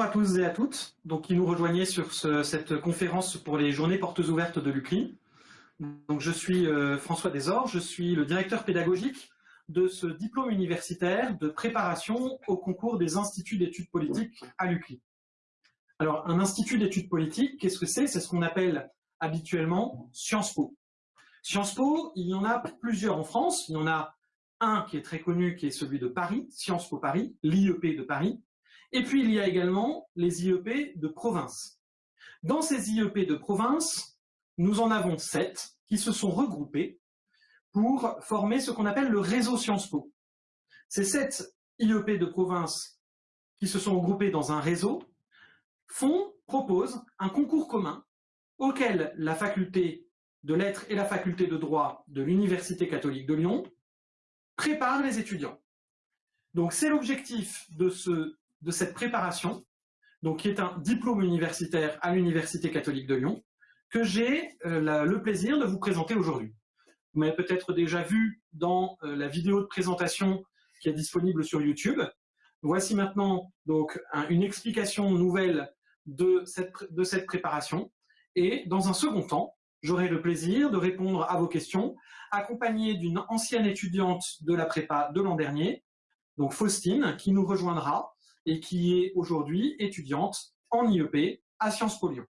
bonjour à tous et à toutes donc, qui nous rejoignez sur cette conférence pour les journées portes ouvertes de l'UCLI. Donc, je suis euh, François Desor, je suis le directeur pédagogique de ce diplôme universitaire de préparation au concours des instituts d'études politiques à l'UCLI. Alors, un institut d'études politiques, qu'est-ce que c'est? C'est ce qu'on appelle habituellement Sciences Po. Sciences Po, il y en a plusieurs en France. Il y en a un qui est très connu, qui est celui de Paris, Sciences Po Paris, l'IEP de Paris. Et puis, il y a également les IEP de province. Dans ces IEP de province, nous en avons sept qui se sont regroupés pour former ce qu'on appelle le réseau Sciences Po. Ces sept IEP de province qui se sont regroupés dans un réseau font, proposent un concours commun auquel la faculté de lettres et la faculté de droit de l'Université catholique de Lyon préparent les étudiants. Donc c'est l'objectif de ce de cette préparation, donc qui est un diplôme universitaire à l'Université catholique de Lyon, que j'ai euh, le plaisir de vous présenter aujourd'hui. Vous m'avez peut-être déjà vu dans euh, la vidéo de présentation qui est disponible sur YouTube. Voici maintenant donc une explication nouvelle de cette, de cette préparation. Et dans un second temps, j'aurai le plaisir de répondre à vos questions, accompagné d'une ancienne étudiante de la prépa de l'an dernier, donc Faustine, qui nous rejoindra et qui est aujourd'hui étudiante en IEP à Sciences Po Lyon.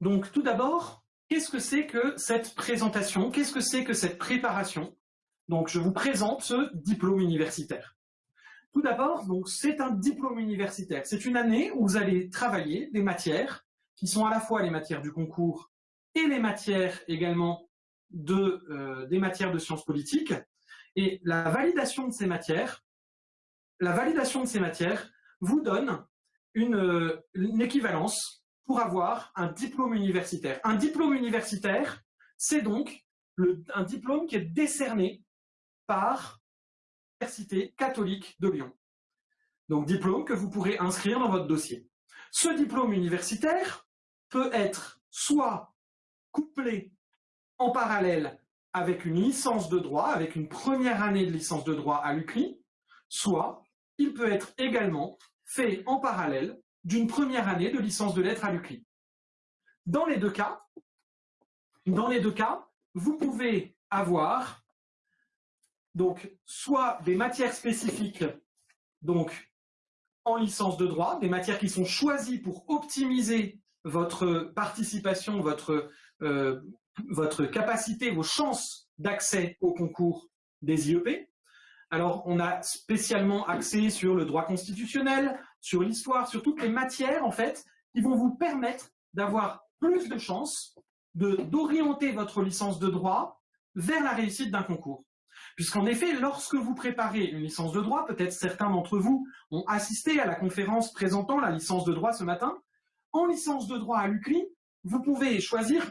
Donc tout d'abord, qu'est-ce que c'est que cette présentation? Qu'est-ce que c'est que cette préparation? Donc je vous présente ce diplôme universitaire. Tout d'abord, donc c'est un diplôme universitaire. C'est une année où vous allez travailler des matières qui sont à la fois les matières du concours et les matières également de, euh, des matières de sciences politiques. Et la validation de ces matières la validation de ces matières vous donne une, équivalence pour avoir un diplôme universitaire. Un diplôme universitaire, c'est donc un diplôme qui est décerné par l'Université catholique de Lyon. Donc diplôme que vous pourrez inscrire dans votre dossier. Ce diplôme universitaire peut être soit couplé en parallèle avec une licence de droit, avec une première année de licence de droit à l'UCLI, soit il peut être également fait en parallèle d'une première année de licence de lettres à l'UCLI. Dans les deux cas, dans les deux cas, vous pouvez avoir donc soit des matières spécifiques donc en licence de droit, des matières qui sont choisies pour optimiser votre participation, votre, euh, votre capacité, vos chances d'accès au concours des IEP, alors, on a spécialement axé sur le droit constitutionnel, sur l'histoire, sur toutes les matières, en fait, qui vont vous permettre d'avoir plus de chances d'orienter votre licence de droit vers la réussite d'un concours. Puisqu'en effet, lorsque vous préparez une licence de droit, peut-être certains d'entre vous ont assisté à la conférence présentant la licence de droit ce matin, en licence de droit à l'UCLI, vous pouvez choisir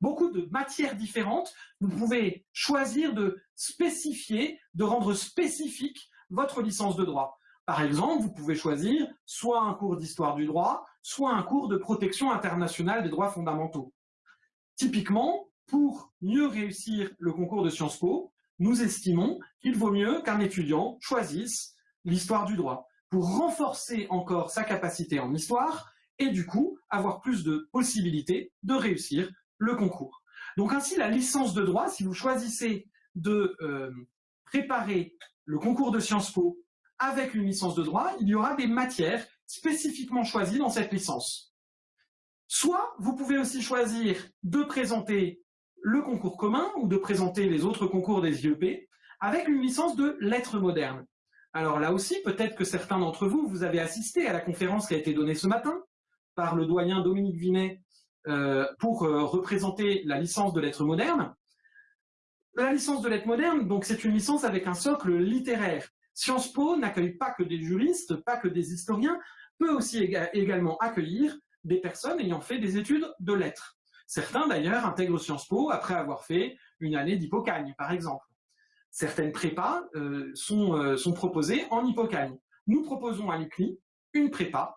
beaucoup de matières différentes. Vous pouvez choisir de spécifier, de rendre spécifique votre licence de droit. Par exemple, vous pouvez choisir soit un cours d'histoire du droit, soit un cours de protection internationale des droits fondamentaux. Typiquement, pour mieux réussir le concours de Sciences Po, nous estimons qu'il vaut mieux qu'un étudiant choisisse l'histoire du droit pour renforcer encore sa capacité en histoire et du coup avoir plus de possibilités de réussir le concours. Donc ainsi, la licence de droit, si vous choisissez de euh, préparer le concours de Sciences Po avec une licence de droit, il y aura des matières spécifiquement choisies dans cette licence. Soit vous pouvez aussi choisir de présenter le concours commun ou de présenter les autres concours des IEP avec une licence de lettres modernes. Alors là aussi, peut-être que certains d'entre vous, vous avez assisté à la conférence qui a été donnée ce matin par le doyen Dominique Vinet pour euh, représenter la licence de lettres modernes. La licence de lettres modernes, donc c'est une licence avec un socle littéraire. Sciences Po n'accueille pas que des juristes, pas que des historiens, peut aussi également accueillir des personnes ayant fait des études de lettres. Certains d'ailleurs intègrent Sciences Po après avoir fait une année d'hypocagne, par exemple. Certaines prépas euh, sont, sont proposées en hypocagne. Nous proposons à l'UCLI une prépa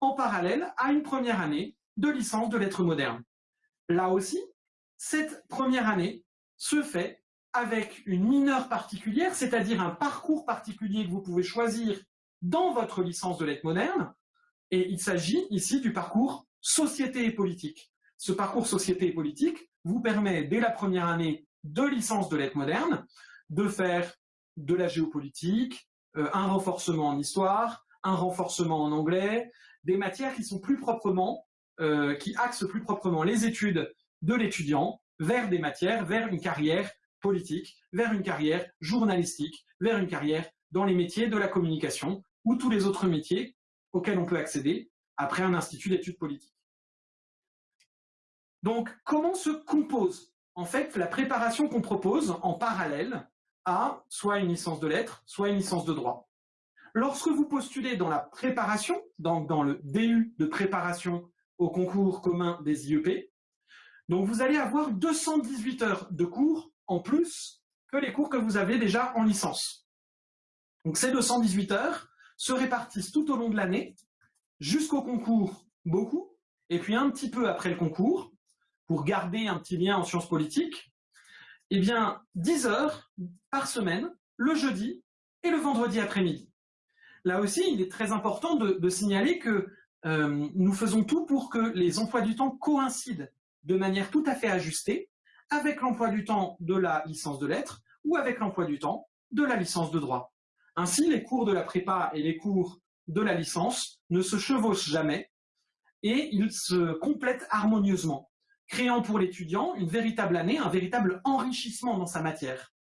en parallèle à une première année de licence de lettres modernes. Là aussi, cette première année se fait avec une mineure particulière, c'est-à-dire un parcours particulier que vous pouvez choisir dans votre licence de lettres modernes, et il s'agit ici du parcours société et politique. Ce parcours société et politique vous permet, dès la première année de licence de lettres modernes, de faire de la géopolitique, euh, un renforcement en histoire, un renforcement en anglais, des matières qui sont plus proprement, euh, qui axent plus proprement les études de l'étudiant vers des matières, vers une carrière politique, vers une carrière journalistique, vers une carrière dans les métiers de la communication ou tous les autres métiers auxquels on peut accéder après un institut d'études politiques. Donc, comment se compose en fait la préparation qu'on propose en parallèle à soit une licence de lettres, soit une licence de droit? Lorsque vous postulez dans la préparation, donc dans le DU de préparation au concours commun des IEP, donc vous allez avoir 218 heures de cours en plus que les cours que vous avez déjà en licence. Donc ces 218 heures se répartissent tout au long de l'année, jusqu'au concours, beaucoup, et puis un petit peu après le concours, pour garder un petit lien en sciences politiques, eh bien 10 heures par semaine, le jeudi et le vendredi après-midi. Là aussi, il est très important de, signaler que euh, nous faisons tout pour que les emplois du temps coïncident de manière tout à fait ajustée avec l'emploi du temps de la licence de lettres ou avec l'emploi du temps de la licence de droit. Ainsi, les cours de la prépa et les cours de la licence ne se chevauchent jamais et ils se complètent harmonieusement, créant pour l'étudiant une véritable année, un véritable enrichissement dans sa matière.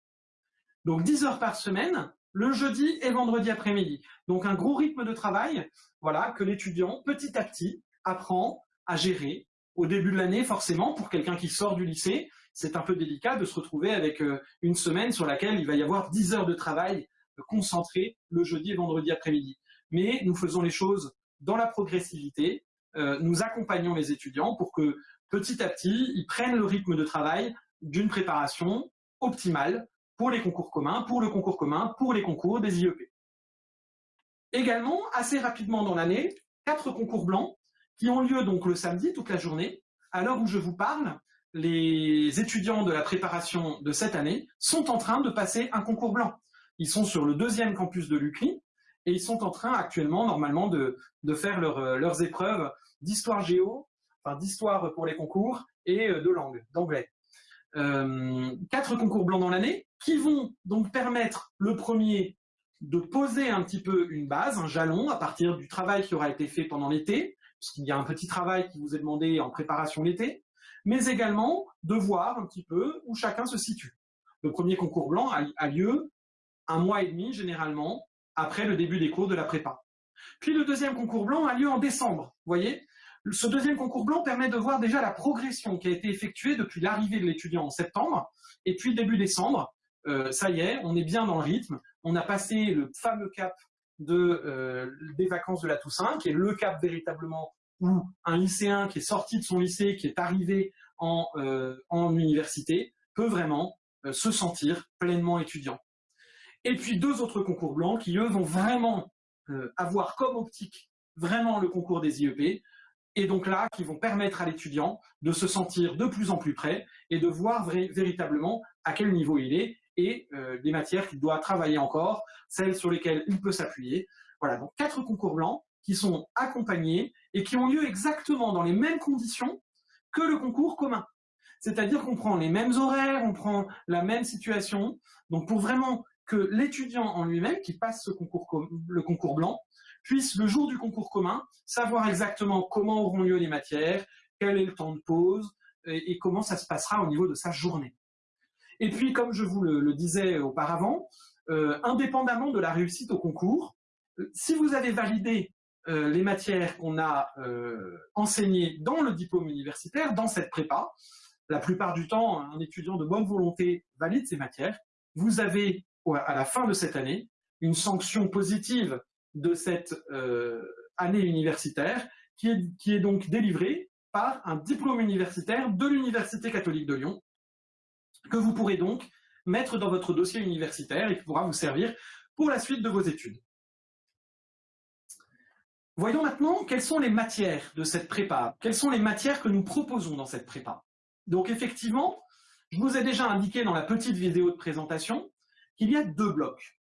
Donc 10 heures par semaine, le jeudi et vendredi après-midi. Donc un gros rythme de travail, voilà, que l'étudiant, petit à petit, apprend à gérer au début de l'année, forcément, pour quelqu'un qui sort du lycée, c'est un peu délicat de se retrouver avec euh, une semaine sur laquelle il va y avoir 10 heures de travail euh, concentré le jeudi et vendredi après-midi. Mais nous faisons les choses dans la progressivité, euh, nous accompagnons les étudiants pour que petit à petit, ils prennent le rythme de travail d'une préparation optimale pour les concours communs, pour le concours commun, pour les concours des IEP. Également, assez rapidement dans l'année, quatre concours blancs qui ont lieu donc le samedi toute la journée. À l'heure où je vous parle, les étudiants de la préparation de cette année sont en train de passer un concours blanc. Ils sont sur le deuxième campus de l'UCLI et ils sont en train actuellement, normalement, de, faire euh, leurs épreuves d'histoire géo, enfin d'histoire pour les concours et euh, de langue, d'anglais. Euh, quatre concours blancs dans l'année qui vont donc permettre le premier de poser un petit peu une base, un jalon à partir du travail qui aura été fait pendant l'été, puisqu'il y a un petit travail qui vous est demandé en préparation l'été, mais également de voir un petit peu où chacun se situe. Le premier concours blanc a, lieu un mois et demi généralement après le début des cours de la prépa. Puis le deuxième concours blanc a lieu en décembre. Vous voyez? Ce deuxième concours blanc permet de voir déjà la progression qui a été effectuée depuis l'arrivée de l'étudiant en septembre, et puis début décembre, euh, ça y est, on est bien dans le rythme, on a passé le fameux cap euh, des vacances de la Toussaint, qui est le cap véritablement où un lycéen qui est sorti de son lycée, qui est arrivé en, euh, en université, peut vraiment se sentir pleinement étudiant. Et puis deux autres concours blancs qui, eux, vont vraiment avoir comme optique vraiment le concours des IEP, et donc là, qui vont permettre à l'étudiant de se sentir de plus en plus prêt et de voir véritablement à quel niveau il est et des matières qu'il doit travailler encore, celles sur lesquelles il peut s'appuyer. Voilà, donc quatre concours blancs qui sont accompagnés et qui ont lieu exactement dans les mêmes conditions que le concours commun. C'est-à-dire qu'on prend les mêmes horaires, on prend la même situation. Donc pour vraiment que l'étudiant en lui-même, qui passe ce concours, le concours blanc, puisse le jour du concours commun savoir exactement comment auront lieu les matières, quel est le temps de pause et, comment ça se passera au niveau de sa journée. Et puis, comme je vous le, disais auparavant, euh, indépendamment de la réussite au concours, euh, si vous avez validé euh, les matières qu'on a enseignées dans le diplôme universitaire, dans cette prépa. La plupart du temps, un étudiant de bonne volonté valide ces matières. Vous avez, à la fin de cette année, une sanction positive de cette euh, année universitaire qui est, qui est donc délivrée par un diplôme universitaire de l'Université catholique de Lyon, que vous pourrez donc mettre dans votre dossier universitaire et qui pourra vous servir pour la suite de vos études. Voyons maintenant quelles sont les matières de cette prépa, quelles sont les matières que nous proposons dans cette prépa. Donc effectivement, je vous ai déjà indiqué dans la petite vidéo de présentation qu'il y a deux blocs.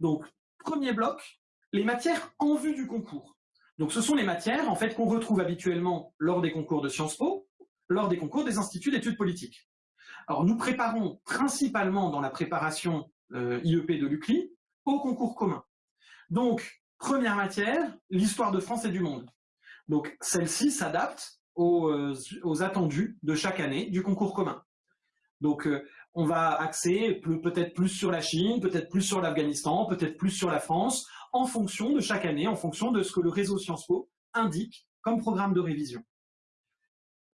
Donc, premier bloc, les matières en vue du concours. Donc ce sont les matières en fait qu'on retrouve habituellement lors des concours de Sciences Po, lors des concours des instituts d'études politiques. Alors nous préparons principalement dans la préparation euh, IEP de l'UCLI au concours commun. Donc première matière, l'histoire de France et du monde. Donc celle-ci s'adapte aux, euh, attendus de chaque année du concours commun. Donc euh, on va axer peut-être plus sur la Chine, peut-être plus sur l'Afghanistan, peut-être plus sur la France, en fonction de chaque année, en fonction de ce que le réseau Sciences Po indique comme programme de révision.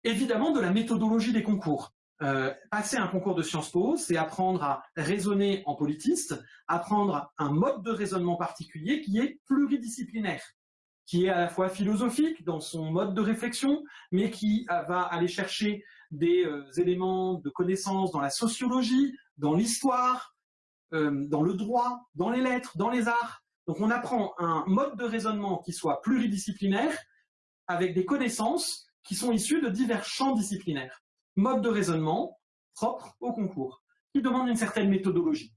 Évidemment, de la méthodologie des concours. Euh, passer un concours de Sciences Po, c'est apprendre à raisonner en politiste, apprendre un mode de raisonnement particulier qui est pluridisciplinaire, qui est à la fois philosophique dans son mode de réflexion, mais qui va aller chercher des euh, éléments de connaissance dans la sociologie, dans l'histoire, euh, dans le droit, dans les lettres, dans les arts. Donc on apprend un mode de raisonnement qui soit pluridisciplinaire, avec des connaissances qui sont issues de divers champs disciplinaires. Mode de raisonnement propre au concours, qui demande une certaine méthodologie.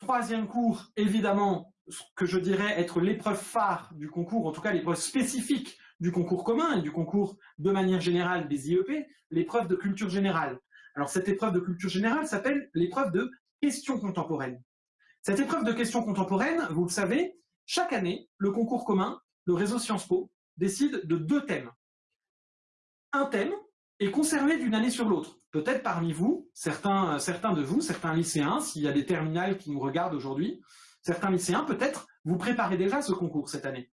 Troisième cours, évidemment, ce que je dirais être l'épreuve phare du concours, en tout cas l'épreuve spécifique du concours commun et du concours de manière générale des IEP, l'épreuve de culture générale. Alors cette épreuve de culture générale s'appelle l'épreuve de questions contemporaines. Cette épreuve de questions contemporaines, vous le savez, chaque année, le concours commun, le réseau Sciences Po, décide de deux thèmes. Un thème est conservé d'une année sur l'autre. Peut-être parmi vous, certains, certains de vous, certains lycéens, s'il y a des terminales qui nous regardent aujourd'hui, certains lycéens, peut-être, vous préparez déjà ce concours cette année.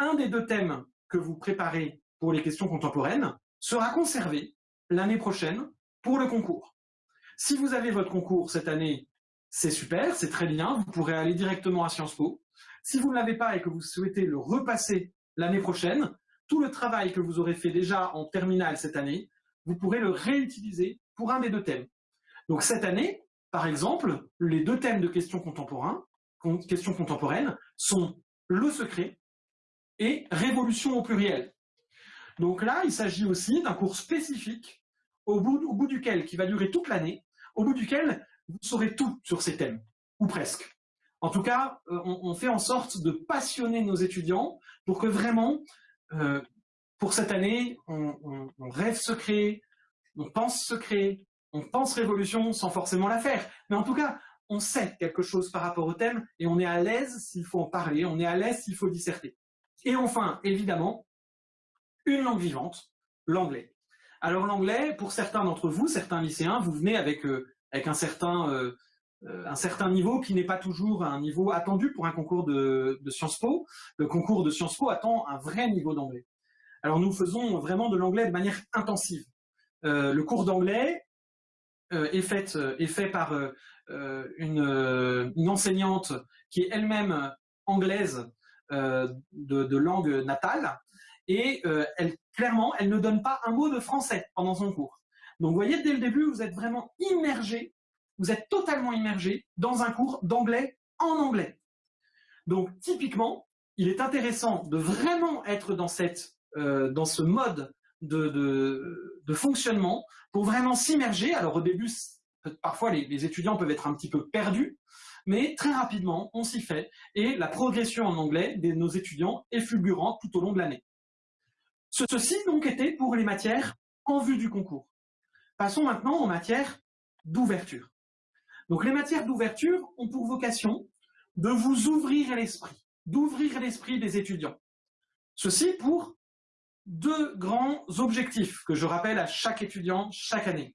Un des deux thèmes que vous préparez pour les questions contemporaines sera conservé l'année prochaine pour le concours. Si vous avez votre concours cette année c'est super, c'est très bien, vous pourrez aller directement à Sciences Po. Si vous ne l'avez pas et que vous souhaitez le repasser l'année prochaine, tout le travail que vous aurez fait déjà en terminale cette année, vous pourrez le réutiliser pour un des deux thèmes. Donc cette année, par exemple, les deux thèmes de questions, contemporaines sont le secret et révolution au pluriel. Donc là, il s'agit aussi d'un cours spécifique au bout duquel, qui va durer toute l'année, au bout duquel vous saurez tout sur ces thèmes, ou presque. En tout cas, euh, on, fait en sorte de passionner nos étudiants pour que vraiment, euh, pour cette année, on, rêve secret, on pense secret, on pense révolution sans forcément la faire. Mais en tout cas, on sait quelque chose par rapport au thème et on est à l'aise s'il faut en parler, on est à l'aise s'il faut disserter. Et enfin, évidemment, une langue vivante, l'anglais. Alors l'anglais, pour certains d'entre vous, certains lycéens, vous venez avec euh, avec un certain, euh, euh, un certain niveau qui n'est pas toujours un niveau attendu pour un concours de, Sciences Po. Le concours de Sciences Po attend un vrai niveau d'anglais. Alors nous faisons vraiment de l'anglais de manière intensive. Euh, le cours d'anglais est, fait, par une, enseignante qui est elle-même anglaise de, langue natale et clairement, elle ne donne pas un mot de français pendant son cours. Donc vous voyez, dès le début, vous êtes vraiment immergé, vous êtes totalement immergé dans un cours d'anglais en anglais. Donc typiquement, il est intéressant de vraiment être dans, cette, euh, dans ce mode de, fonctionnement pour vraiment s'immerger. Alors au début, parfois les, étudiants peuvent être un petit peu perdus, mais très rapidement, on s'y fait et la progression en anglais de nos étudiants est fulgurante tout au long de l'année. Ceci donc était pour les matières en vue du concours. Passons maintenant aux matières d'ouverture. Donc les matières d'ouverture ont pour vocation de vous ouvrir l'esprit, d'ouvrir l'esprit des étudiants. Ceci pour deux grands objectifs que je rappelle à chaque étudiant chaque année.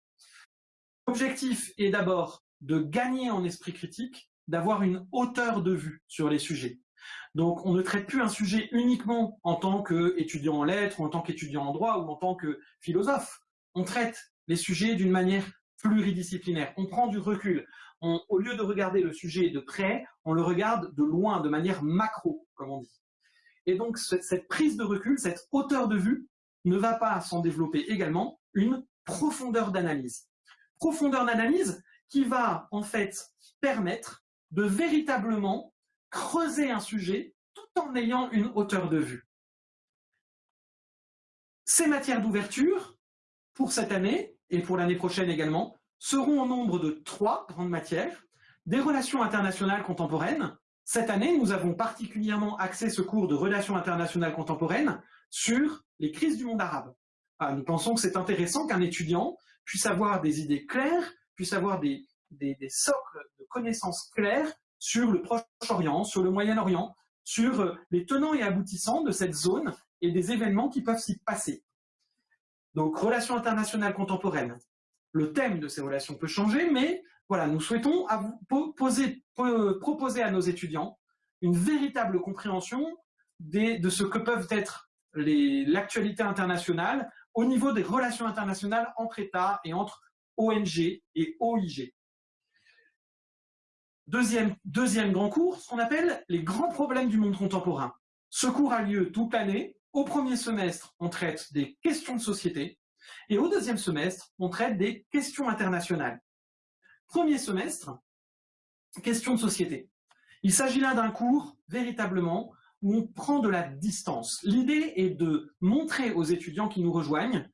L'objectif est d'abord de gagner en esprit critique, d'avoir une hauteur de vue sur les sujets. Donc on ne traite plus un sujet uniquement en tant qu'étudiant en lettres, ou en tant qu'étudiant en droit, ou en tant que philosophe. On traite les sujets d'une manière pluridisciplinaire. On prend du recul. au lieu de regarder le sujet de près, on le regarde de loin, de manière macro, comme on dit. Et donc, cette prise de recul, cette hauteur de vue, ne va pas s'en développer également une profondeur d'analyse. Profondeur d'analyse qui va, en fait, permettre de véritablement creuser un sujet tout en ayant une hauteur de vue. Ces matières d'ouverture, pour cette année, et pour l'année prochaine également, seront au nombre de trois grandes matières, des relations internationales contemporaines, Cette année, nous avons particulièrement axé ce cours de relations internationales contemporaines sur les crises du monde arabe. Ah, nous pensons que c'est intéressant qu'un étudiant puisse avoir des idées claires, puisse avoir des, des, socles de connaissances claires sur le Proche-Orient, sur le Moyen-Orient, sur euh, les tenants et aboutissants de cette zone et des événements qui peuvent s'y passer. Donc, relations internationales contemporaines. Le thème de ces relations peut changer, mais voilà, nous souhaitons poser, proposer à nos étudiants une véritable compréhension de ce que peuvent être l'actualité internationale au niveau des relations internationales entre États et entre ONG et OIG. Deuxième, deuxième grand cours, ce qu'on appelle les grands problèmes du monde contemporain. Ce cours a lieu toute l'année. Au premier semestre, on traite des questions de société. Et au deuxième semestre, on traite des questions internationales. Premier semestre, questions de société. Il s'agit là d'un cours, véritablement, où on prend de la distance. L'idée est de montrer aux étudiants qui nous rejoignent,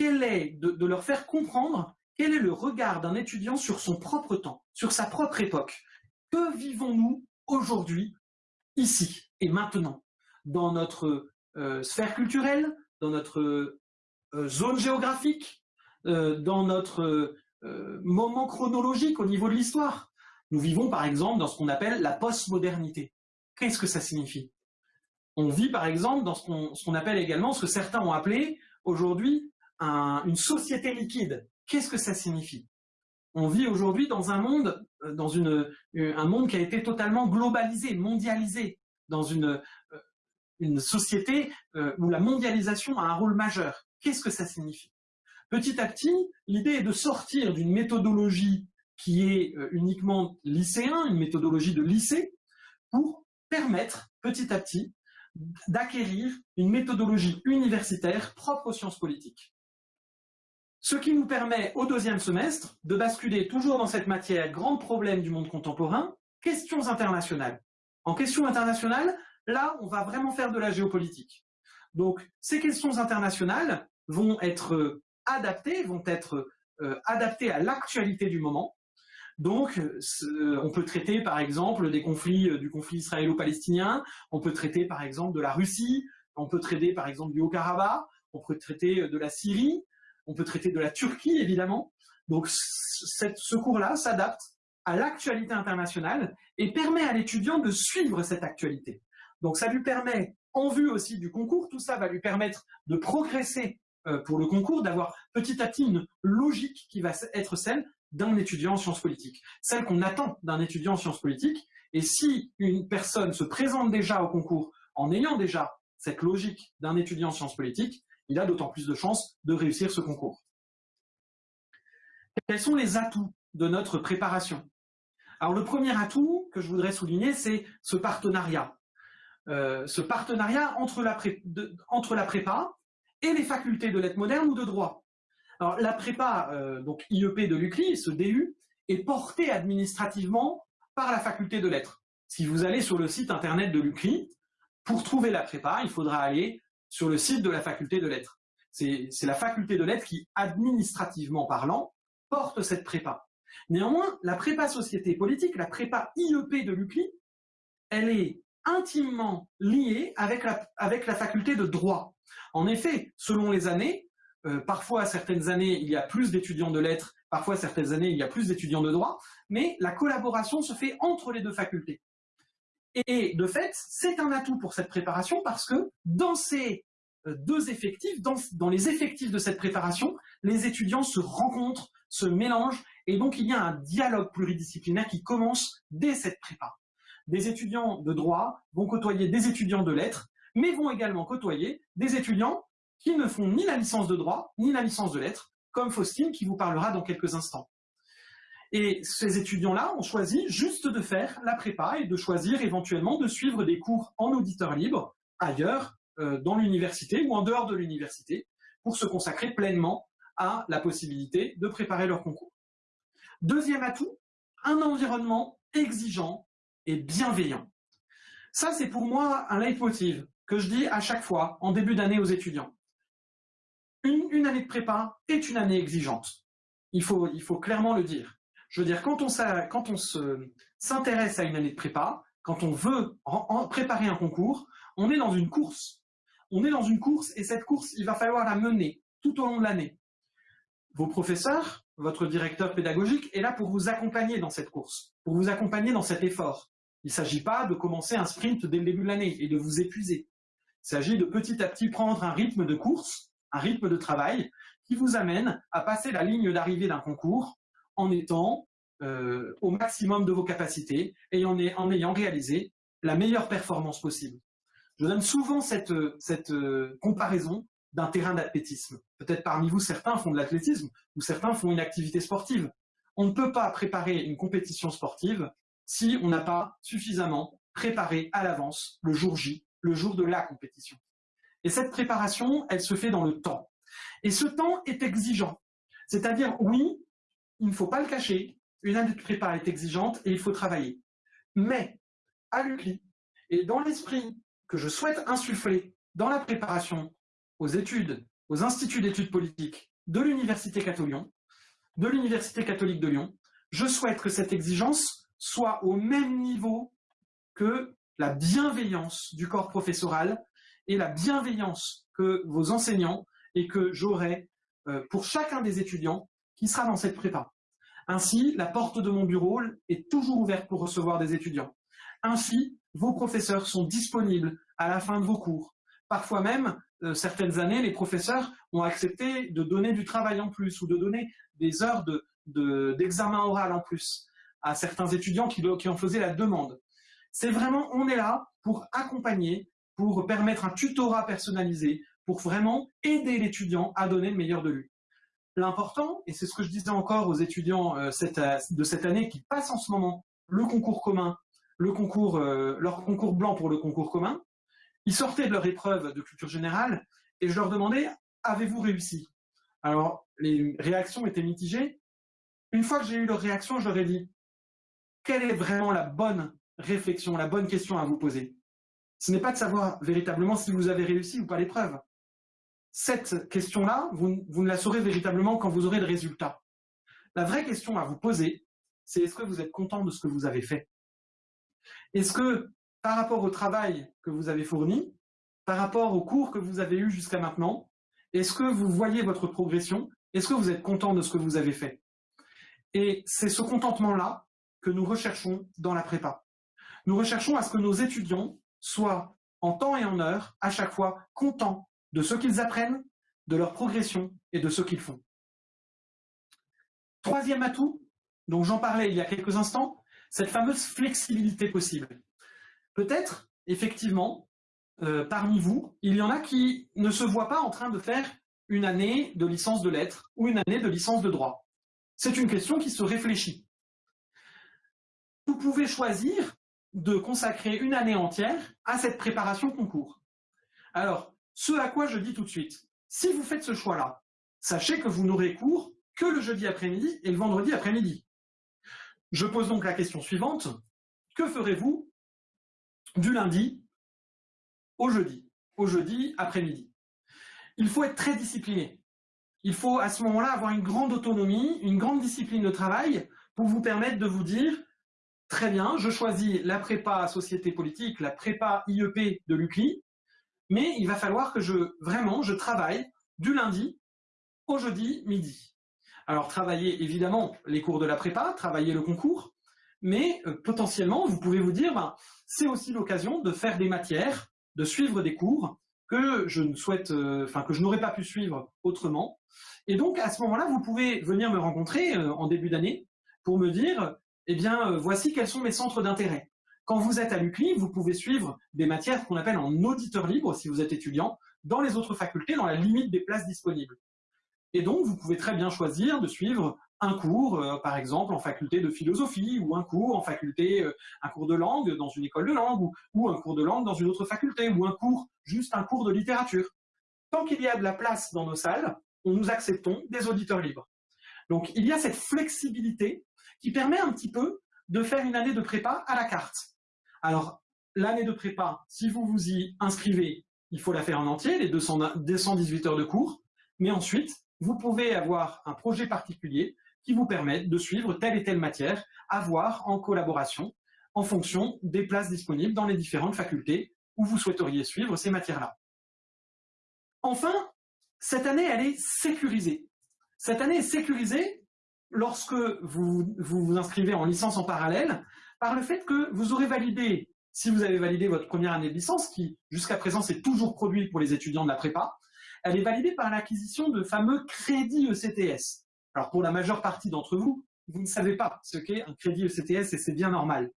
est, de leur faire comprendre quel est le regard d'un étudiant sur son propre temps, sur sa propre époque Que vivons-nous aujourd'hui, ici et maintenant, dans notre sphère culturelle, dans notre euh, zone géographique, euh, dans notre moment chronologique au niveau de l'histoire Nous vivons par exemple dans ce qu'on appelle la postmodernité. Qu'est-ce que ça signifie? On vit par exemple dans ce qu'on appelle également, ce que certains ont appelé aujourd'hui une société liquide. Qu'est-ce que ça signifie? On vit aujourd'hui dans un monde, euh, dans une, euh, un monde qui a été totalement globalisé, mondialisé, dans une, euh, une société où la mondialisation a un rôle majeur. Qu'est-ce que ça signifie? Petit à petit, l'idée est de sortir d'une méthodologie qui est uniquement lycéen, une méthodologie de lycée, pour permettre petit à petit d'acquérir une méthodologie universitaire propre aux sciences politiques. Ce qui nous permet, au deuxième semestre, de basculer toujours dans cette matière, grand problème du monde contemporain, questions internationales. En questions internationales, là, on va vraiment faire de la géopolitique. Donc, ces questions internationales vont être adaptées, vont être euh, adaptées à l'actualité du moment. Donc, on peut traiter, par exemple, des conflits, euh, du conflit israélo-palestinien, on peut traiter, par exemple, de la Russie, on peut traiter, par exemple, du Haut-Karabakh, on peut traiter de la Syrie, on peut traiter de la Turquie, évidemment. Donc ce cours-là s'adapte à l'actualité internationale et permet à l'étudiant de suivre cette actualité. Donc ça lui permet, en vue aussi du concours, tout ça va lui permettre de progresser euh, pour le concours, d'avoir petit à petit une logique qui va être celle d'un étudiant en sciences politiques, celle qu'on attend d'un étudiant en sciences politiques. Et si une personne se présente déjà au concours en ayant déjà cette logique d'un étudiant en sciences politiques, il a d'autant plus de chances de réussir ce concours. Quels sont les atouts de notre préparation? Alors le premier atout que je voudrais souligner, c'est ce partenariat. Euh, ce partenariat entre la, prépa et les facultés de lettres modernes ou de droit. Alors la prépa, euh, donc IEP de l'UCLI, ce DU, est porté administrativement par la faculté de lettres. Si vous allez sur le site internet de l'UCLI, pour trouver la prépa, il faudra aller sur le site de la faculté de lettres. C'est la faculté de lettres qui, administrativement parlant, porte cette prépa. Néanmoins, la prépa société politique, la prépa IEP de l'UCLI, elle est intimement liée avec la, faculté de droit. En effet, selon les années, euh, parfois certaines années il y a plus d'étudiants de lettres, parfois certaines années il y a plus d'étudiants de droit, mais la collaboration se fait entre les deux facultés. Et de fait, c'est un atout pour cette préparation parce que dans ces euh, deux effectifs, dans, les effectifs de cette préparation, les étudiants se rencontrent, se mélangent, et donc il y a un dialogue pluridisciplinaire qui commence dès cette prépa. Des étudiants de droit vont côtoyer des étudiants de lettres, mais vont également côtoyer des étudiants qui ne font ni la licence de droit, ni la licence de lettres, comme Faustine qui vous parlera dans quelques instants. Et ces étudiants-là ont choisi juste de faire la prépa et de choisir éventuellement de suivre des cours en auditeur libre ailleurs euh, dans l'université ou en dehors de l'université pour se consacrer pleinement à la possibilité de préparer leur concours. Deuxième atout, un environnement exigeant et bienveillant. Ça, c'est pour moi un leitmotiv que je dis à chaque fois en début d'année aux étudiants. Une, année de prépa est une année exigeante. Il faut, clairement le dire. Je veux dire, quand on, s'intéresse à une année de prépa, quand on veut préparer un concours, on est dans une course. On est dans une course et cette course, il va falloir la mener tout au long de l'année. Vos professeurs, votre directeur pédagogique est là pour vous accompagner dans cette course, vous accompagner dans cet effort. Il ne s'agit pas de commencer un sprint dès le début de l'année et de vous épuiser. Il s'agit de petit à petit prendre un rythme de course, un rythme de travail qui vous amène à passer la ligne d'arrivée d'un concours en étant euh, au maximum de vos capacités et en, ayant réalisé la meilleure performance possible. Je donne souvent cette, cette euh, comparaison d'un terrain d'athlétisme. Peut-être parmi vous, certains font de l'athlétisme ou certains font une activité sportive. On ne peut pas préparer une compétition sportive si on n'a pas suffisamment préparé à l'avance le jour J, le jour de la compétition. Et cette préparation, elle se fait dans le temps. Et ce temps est exigeant. C'est-à-dire, oui, il ne faut pas le cacher, une année de prépa est exigeante et il faut travailler. Mais, à l'UCLI, et dans l'esprit que je souhaite insuffler dans la préparation aux études, aux instituts d'études politiques de l'Université catholique, de l'Université catholique de Lyon, je souhaite que cette exigence soit au même niveau que la bienveillance du corps professoral et la bienveillance que vos enseignants et que j'aurai euh, pour chacun des étudiants qui sera dans cette prépa. Ainsi, la porte de mon bureau est toujours ouverte pour recevoir des étudiants. Ainsi, vos professeurs sont disponibles à la fin de vos cours. Parfois même, euh, certaines années, les professeurs ont accepté de donner du travail en plus ou de donner des heures d'examen de, oral en plus à certains étudiants qui, qui en faisaient la demande. C'est vraiment, on est là pour accompagner, pour permettre un tutorat personnalisé, pour vraiment aider l'étudiant à donner le meilleur de lui. L'important, et c'est ce que je disais encore aux étudiants euh, euh, de cette année qui passent en ce moment le concours commun, le concours, leur concours blanc pour le concours commun, ils sortaient de leur épreuve de culture générale et je leur demandais avez-vous réussi? Alors, les réactions étaient mitigées. Une fois que j'ai eu leur réaction, je leur ai dit quelle est vraiment la bonne réflexion, la bonne question à vous poser? Ce n'est pas de savoir véritablement si vous avez réussi ou pas l'épreuve. Cette question-là, vous, vous ne la saurez véritablement quand vous aurez le résultat. La vraie question à vous poser, c'est est-ce que vous êtes content de ce que vous avez fait? Est-ce que par rapport au travail que vous avez fourni, par rapport aux cours que vous avez eus jusqu'à maintenant, est-ce que vous voyez votre progression? Est-ce que vous êtes content de ce que vous avez fait? Et c'est ce contentement-là que nous recherchons dans la prépa. Nous recherchons à ce que nos étudiants soient en temps et en heure, à chaque fois, contents de ce qu'ils apprennent, de leur progression et de ce qu'ils font. Troisième atout, dont j'en parlais il y a quelques instants, cette fameuse flexibilité possible. Peut-être, effectivement, euh, parmi vous, il y en a qui ne se voient pas en train de faire une année de licence de lettres ou une année de licence de droit. C'est une question qui se réfléchit. Vous pouvez choisir de consacrer une année entière à cette préparation concours. Alors, ce à quoi je dis tout de suite, si vous faites ce choix-là, sachez que vous n'aurez cours que le jeudi après-midi et le vendredi après-midi. Je pose donc la question suivante, que ferez-vous du lundi au jeudi, au jeudi après-midi. Il faut être très discipliné. Il faut à ce moment-là avoir une grande autonomie, une grande discipline de travail pour vous permettre de vous dire très bien, je choisis la prépa société politique, la prépa IEP de l'UCLI, mais il va falloir que je vraiment je travaille du lundi au jeudi midi. Alors travailler évidemment les cours de la prépa, travailler le concours, mais euh, potentiellement vous pouvez vous dire ben, c'est aussi l'occasion de faire des matières, de suivre des cours que je ne souhaite, euh, enfin que je n'aurais pas pu suivre autrement. Et donc à ce moment-là, vous pouvez venir me rencontrer euh, en début d'année pour me dire, eh bien, voici quels sont mes centres d'intérêt. Quand vous êtes à l'UCLI, vous pouvez suivre des matières qu'on appelle en auditeur libre, si vous êtes étudiant, dans les autres facultés, dans la limite des places disponibles. Et donc, vous pouvez très bien choisir de suivre un cours, euh, par exemple, en faculté de philosophie, ou un cours en faculté, euh, un cours de langue dans une école de langue, ou, un cours de langue dans une autre faculté, ou un cours, juste un cours de littérature. Tant qu'il y a de la place dans nos salles, on nous acceptons des auditeurs libres. Donc, il y a cette flexibilité qui permet un petit peu de faire une année de prépa à la carte. Alors, l'année de prépa, si vous vous y inscrivez, il faut la faire en entier, les 218 heures de cours, mais ensuite, vous pouvez avoir un projet particulier qui vous permettent de suivre telle et telle matière, à voir en collaboration en fonction des places disponibles dans les différentes facultés où vous souhaiteriez suivre ces matières-là. Enfin, cette année, elle est sécurisée. Cette année est sécurisée lorsque vous vous, inscrivez en licence en parallèle par le fait que vous aurez validé, si vous avez validé votre première année de licence, qui jusqu'à présent s'est toujours produit pour les étudiants de la prépa, elle est validée par l'acquisition de fameux crédits ECTS. Alors pour la majeure partie d'entre vous, vous ne savez pas ce qu'est un crédit ECTS et c'est bien normal.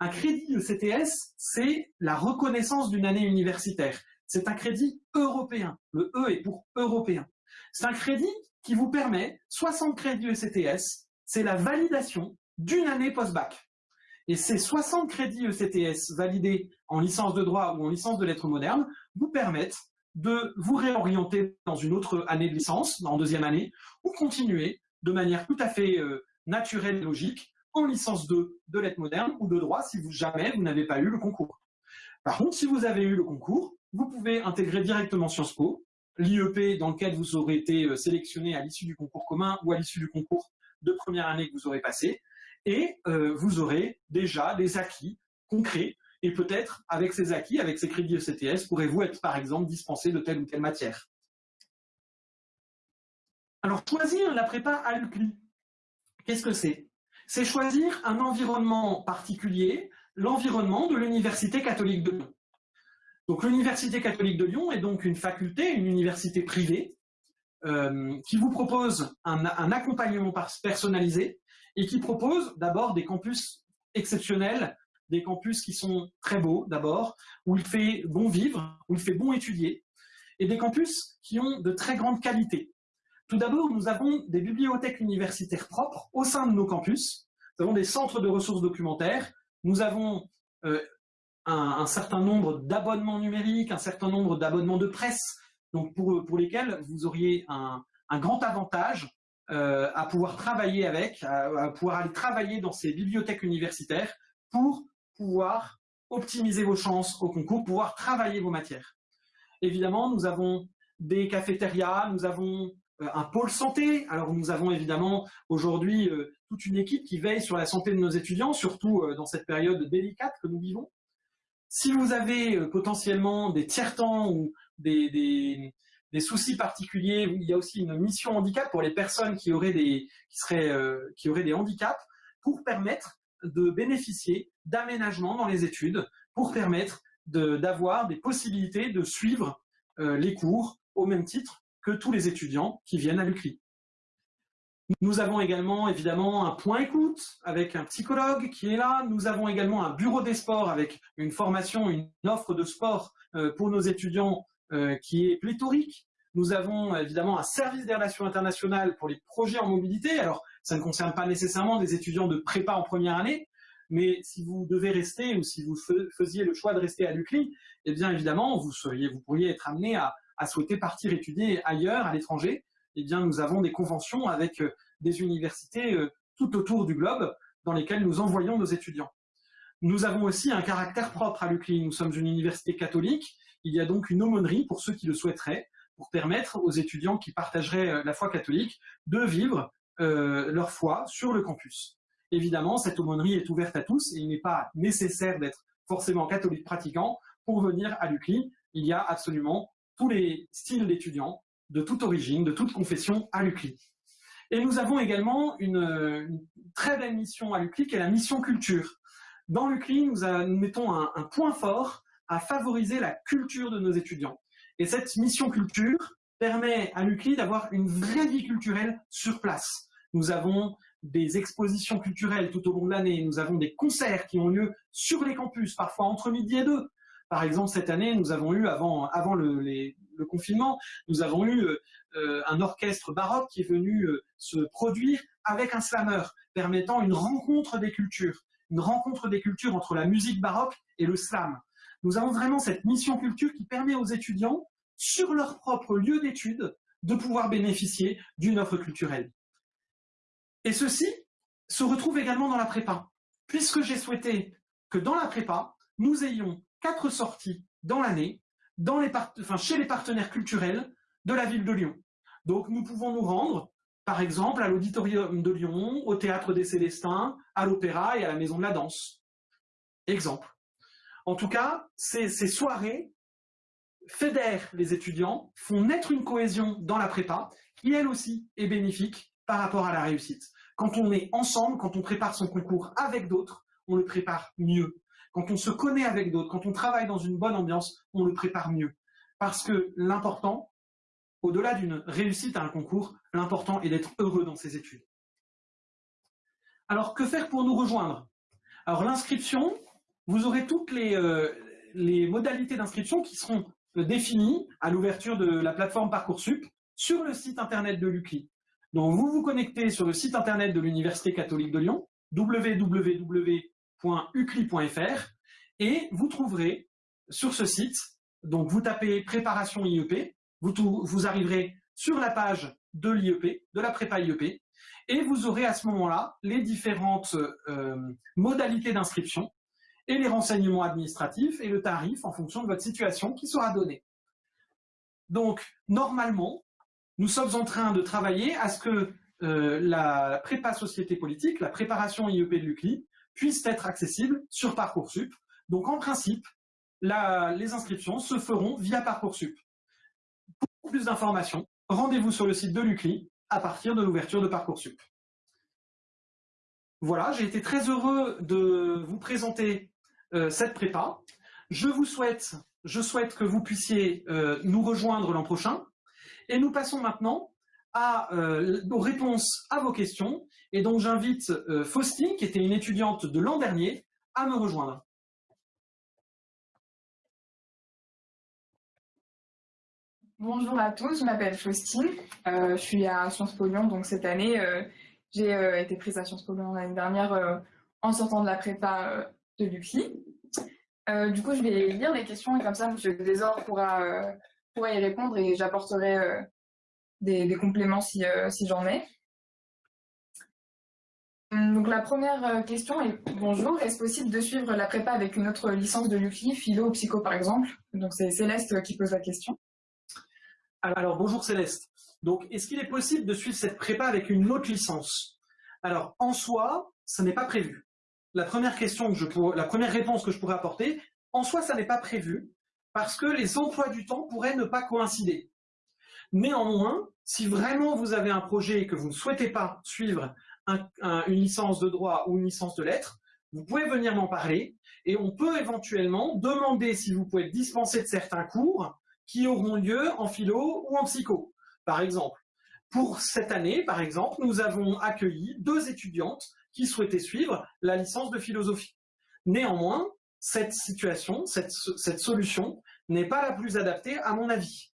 Un crédit ECTS, c'est la reconnaissance d'une année universitaire. C'est un crédit européen. Le E est pour européen. C'est un crédit qui vous permet 60 crédits ECTS, c'est la validation d'une année post-bac. Et ces 60 crédits ECTS validés en licence de droit ou en licence de lettres modernes vous permettent de vous réorienter dans une autre année de licence, en deuxième année, ou continuer de manière tout à fait euh, naturelle et logique en licence 2 de lettres modernes ou de droit si vous, jamais vous n'avez pas eu le concours. Par contre, si vous avez eu le concours, vous pouvez intégrer directement Sciences Po, l'IEP dans lequel vous aurez été euh, sélectionné à l'issue du concours commun ou à l'issue du concours de première année que vous aurez passé, et euh, vous aurez déjà des acquis concrets et peut-être, avec ces acquis, avec ces crédits ECTS, pourrez-vous être, par exemple, dispensé de telle ou telle matière? Alors, choisir la prépa à l'UCLI, qu'est-ce que c'est? C'est choisir un environnement particulier, l'environnement de l'Université catholique de Lyon. Donc, l'Université catholique de Lyon est donc une faculté, une université privée, euh, qui vous propose un accompagnement personnalisé et qui propose d'abord des campus exceptionnels des campus qui sont très beaux d'abord, où il fait bon vivre, où il fait bon étudier, et des campus qui ont de très grandes qualités. Tout d'abord, nous avons des bibliothèques universitaires propres au sein de nos campus, nous avons des centres de ressources documentaires, nous avons euh, un, certain nombre d'abonnements numériques, un certain nombre d'abonnements de presse, donc pour, pour lesquels vous auriez un, grand avantage euh, à pouvoir travailler avec, à, pouvoir aller travailler dans ces bibliothèques universitaires pour pouvoir optimiser vos chances au concours, pouvoir travailler vos matières. Évidemment, nous avons des cafétérias, nous avons euh, un pôle santé. Alors nous avons évidemment aujourd'hui euh, toute une équipe qui veille sur la santé de nos étudiants, surtout euh, dans cette période délicate que nous vivons. Si vous avez potentiellement des tiers-temps ou des, des, soucis particuliers, il y a aussi une mission handicap pour les personnes qui auraient des, qui seraient, qui auraient des handicaps pour permettre de bénéficier d'aménagements dans les études pour permettre d'avoir des possibilités de suivre euh, les cours au même titre que tous les étudiants qui viennent à l'UCLI. Nous avons également évidemment un point écoute avec un psychologue qui est là. Nous avons également un bureau des sports avec une formation, une offre de sport euh, pour nos étudiants euh, qui est pléthorique. Nous avons évidemment un service des relations internationales pour les projets en mobilité. Alors, ça ne concerne pas nécessairement des étudiants de prépa en première année, mais si vous devez rester ou si vous faisiez le choix de rester à l'UCLI, eh bien évidemment, vous, seriez, vous pourriez être amené à, souhaiter partir étudier ailleurs, à l'étranger. Eh bien, nous avons des conventions avec euh, des universités euh, tout autour du globe dans lesquelles nous envoyons nos étudiants. Nous avons aussi un caractère propre à l'UCLI. Nous sommes une université catholique. Il y a donc une aumônerie pour ceux qui le souhaiteraient, pour permettre aux étudiants qui partageraient euh, la foi catholique de vivre leur foi sur le campus. Évidemment, cette aumônerie est ouverte à tous et il n'est pas nécessaire d'être forcément catholique pratiquant pour venir à l'UCLI. Il y a absolument tous les styles d'étudiants, de toute origine, de toute confession à l'UCLI. Et nous avons également une, très belle mission à l'UCLI qui est la mission culture. Dans l'UCLI, nous, mettons un point fort à favoriser la culture de nos étudiants. Et cette mission culture permet à l'UCLI d'avoir une vraie vie culturelle sur place. Nous avons des expositions culturelles tout au long de l'année, nous avons des concerts qui ont lieu sur les campus, parfois entre midi et deux. Par exemple, cette année, nous avons eu, avant, le, confinement, nous avons eu euh, un orchestre baroque qui est venu euh, se produire avec un slammer, permettant une rencontre des cultures, une rencontre des cultures entre la musique baroque et le slam. Nous avons vraiment cette mission culture qui permet aux étudiants, sur leur propre lieu d'étude, de pouvoir bénéficier d'une offre culturelle. Et ceci se retrouve également dans la prépa, puisque j'ai souhaité que dans la prépa, nous ayons quatre sorties dans l'année chez les partenaires culturels de la ville de Lyon. Donc nous pouvons nous rendre, par exemple, à l'Auditorium de Lyon, au Théâtre des Célestins, à l'Opéra et à la Maison de la Danse. exemple. En tout cas, ces, soirées fédèrent les étudiants, font naître une cohésion dans la prépa, qui elle aussi est bénéfique par rapport à la réussite. Quand on est ensemble, quand on prépare son concours avec d'autres, on le prépare mieux. Quand on se connaît avec d'autres, quand on travaille dans une bonne ambiance, on le prépare mieux. Parce que l'important, au-delà d'une réussite à un concours, l'important est d'être heureux dans ses études. Alors, que faire pour nous rejoindre? Alors, l'inscription, vous aurez toutes les, euh, les modalités d'inscription qui seront euh, définies à l'ouverture de la plateforme Parcoursup sur le site internet de l'UCLI. Donc, vous vous connectez sur le site internet de l'Université catholique de Lyon, www.ucli.fr, et vous trouverez sur ce site, donc vous tapez préparation IEP, vous, vous arriverez sur la page de l'IEP, de la prépa IEP, et vous aurez à ce moment-là les différentes euh, modalités d'inscription et les renseignements administratifs et le tarif en fonction de votre situation qui sera donné. Donc, normalement, nous sommes en train de travailler à ce que euh, la prépa société politique, la préparation IEP de l'UCLI, puisse être accessible sur Parcoursup. Donc en principe, les inscriptions se feront via Parcoursup. Pour plus d'informations, rendez-vous sur le site de l'UCLI à partir de l'ouverture de Parcoursup. Voilà, j'ai été très heureux de vous présenter cette prépa. Je vous souhaite, je souhaite que vous puissiez euh, nous rejoindre l'an prochain. Et nous passons maintenant à, euh, aux réponses à vos questions. Et donc j'invite euh, Faustine, qui était une étudiante de l'an dernier, à me rejoindre. Bonjour à tous, je m'appelle Faustine, euh, je suis à Sciences Po Lyon, donc cette année j'ai été prise à Sciences Po Lyon l'année dernière en sortant de la prépa de l'UCLI. du coup je vais lire les questions et comme ça M. Desor pourra pourrai y répondre et j'apporterai euh, des, compléments si, euh, j'en ai. Hum, donc la première euh, question est bonjour, est-ce possible de suivre la prépa avec une autre licence de l'UCLI, philo ou psycho par exemple? Donc c'est Céleste qui pose la question. Alors bonjour Céleste. Donc est-ce qu'il est possible de suivre cette prépa avec une autre licence? Alors en soi, ça n'est pas prévu. La première réponse que je pourrais apporter, en soi ça n'est pas prévu parce que les emplois du temps pourraient ne pas coïncider. Néanmoins, si vraiment vous avez un projet et que vous ne souhaitez pas suivre une licence de droit ou une licence de lettres, vous pouvez venir m'en parler et on peut éventuellement demander si vous pouvez dispenser de certains cours qui auront lieu en philo ou en psycho. Par exemple, pour cette année, par exemple, nous avons accueilli deux étudiantes qui souhaitaient suivre la licence de philosophie. Néanmoins, cette situation, cette, solution n'est pas la plus adaptée à mon avis,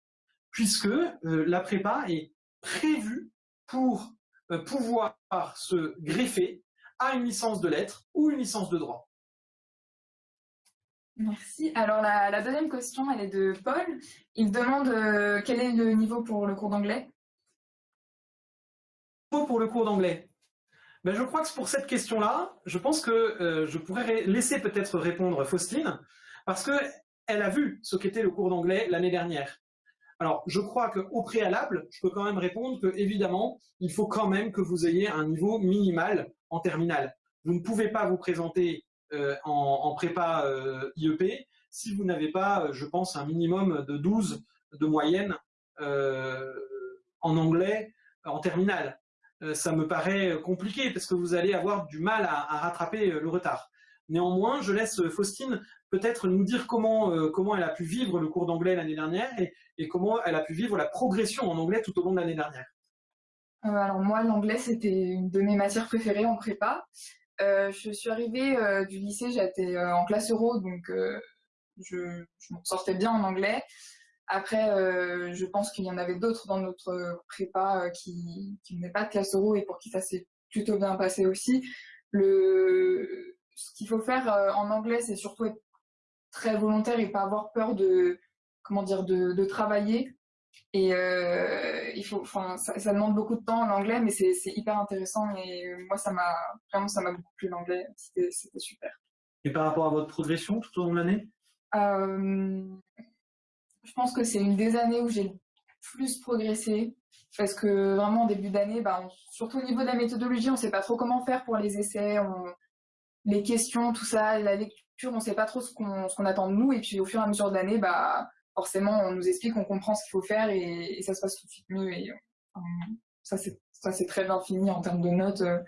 puisque euh, la prépa est prévue pour euh, pouvoir se greffer à une licence de lettres ou une licence de droit. Merci. Alors la, deuxième question, elle est de Paul. Il demande euh, quel est le niveau pour le cours d'anglais? Pour le cours d'anglais ben, je crois que pour cette question-là, je pense que euh, je pourrais laisser peut-être répondre Faustine, parce qu'elle a vu ce qu'était le cours d'anglais l'année dernière. Alors, je crois qu'au préalable, je peux quand même répondre que, évidemment, il faut quand même que vous ayez un niveau minimal en terminale. Vous ne pouvez pas vous présenter euh, en, prépa euh, IEP si vous n'avez pas, je pense, un minimum de 12 de moyenne en anglais en terminale. Euh, ça me paraît compliqué parce que vous allez avoir du mal à, rattraper euh, le retard. Néanmoins, je laisse Faustine peut-être nous dire comment, euh, comment elle a pu vivre le cours d'anglais l'année dernière et, comment elle a pu vivre la progression en anglais tout au long de l'année dernière. alors moi, l'anglais, c'était une de mes matières préférées en prépa. je suis arrivée du lycée, j'étais en classe euro, donc je, je m'en sortais bien en anglais. Après, euh, je pense qu'il y en avait d'autres dans notre prépa euh, qui, qui venaient pas de classe euro et pour qui ça s'est plutôt bien passé aussi. Le, ce qu'il faut faire euh, en anglais, c'est surtout être très volontaire et pas avoir peur de, comment dire, de, de travailler. Et il faut, enfin, ça, ça, demande beaucoup de temps en anglais, mais c'est hyper intéressant. Et moi, ça m'a vraiment, ça m'a beaucoup plu l'anglais. C'était super. Et par rapport à votre progression tout au long de l'année? Pense que c'est une des années où j'ai le plus progressé. Parce que vraiment, en début d'année, bah, surtout au niveau de la méthodologie, on ne sait pas trop comment faire pour les essais, les questions, tout ça, la lecture. on ne sait pas trop ce qu'on attend de nous, et puis au fur et à mesure de l'année, bah, forcément, on nous explique, on comprend ce qu'il faut faire, et, ça se passe tout de suite mieux. Et ça, c'est très bien fini en termes de notes euh,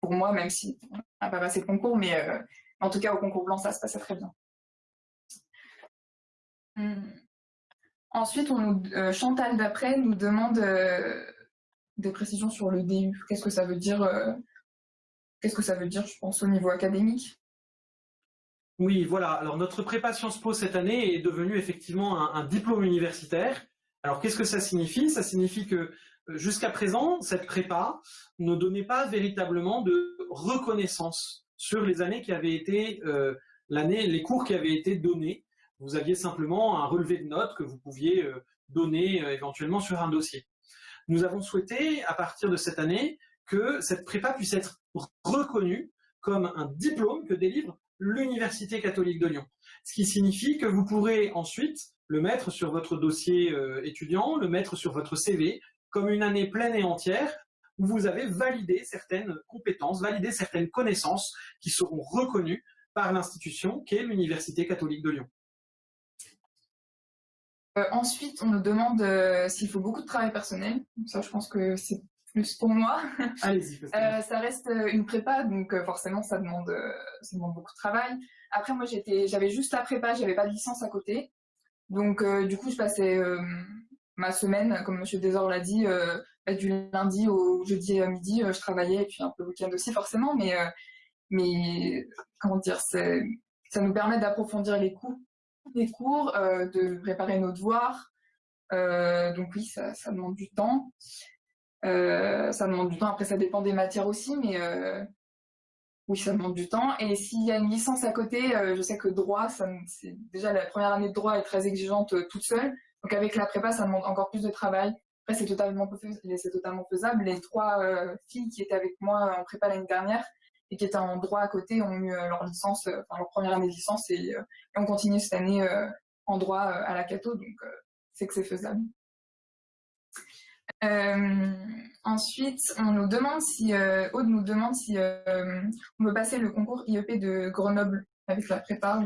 pour moi, même si on n'a pas passé le concours, mais euh, en tout cas, au concours blanc, ça se passait très bien. Hum. Ensuite, euh, Chantal d'après nous demande des précisions sur le DU. Qu'est-ce que ça veut dire Qu'est-ce que ça veut dire, je pense, au niveau académique? Oui, voilà. Alors notre prépa Sciences Po cette année est devenue effectivement un, diplôme universitaire. Alors qu'est-ce que ça signifie? Ça signifie que euh, jusqu'à présent, cette prépa ne donnait pas véritablement de reconnaissance sur les années qui avaient été euh, l'année, les cours qui avaient été donnés. Vous aviez simplement un relevé de notes que vous pouviez euh, donner éventuellement sur un dossier. Nous avons souhaité, à partir de cette année, que cette prépa puisse être reconnue comme un diplôme que délivre l'Université catholique de Lyon. Ce qui signifie que vous pourrez ensuite le mettre sur votre dossier euh, étudiant, le mettre sur votre CV, comme une année pleine et entière où vous avez validé certaines compétences, validé certaines connaissances qui seront reconnues par l'institution qu'est l'Université catholique de Lyon. Euh, ensuite, on nous demande euh, s'il faut beaucoup de travail personnel. Ça, je pense que c'est plus pour moi. Allez-y. Euh, ça reste euh, une prépa, donc forcément ça demande, ça demande beaucoup de travail. Après moi j'étais, j'avais juste la prépa, j'avais pas de licence à côté, donc du coup je passais ma semaine, comme Monsieur Desor l'a dit, bah, du lundi au jeudi à midi, je travaillais et puis un peu le week-end aussi forcément, mais mais comment dire, ça nous permet d'approfondir les cours, les cours, de préparer nos devoirs. donc oui, ça, demande du temps. Euh, ça demande du temps. Après, ça dépend des matières aussi, mais euh, oui, ça demande du temps. Et s'il y a une licence à côté, euh, je sais que droit, ça, déjà la première année de droit est très exigeante toute seule. Donc avec la prépa, ça demande encore plus de travail. Après, c'est totalement, totalement faisable. Les trois filles qui étaient avec moi en prépa l'année dernière et qui étaient en droit à côté ont eu leur licence, enfin leur première année de licence et, et on continue cette année en droit à la Cato. Donc c'est que c'est faisable. Euh, ensuite, on nous demande si, euh, Aude nous demande si euh, on veut passer le concours IEP de Grenoble avec la prépa.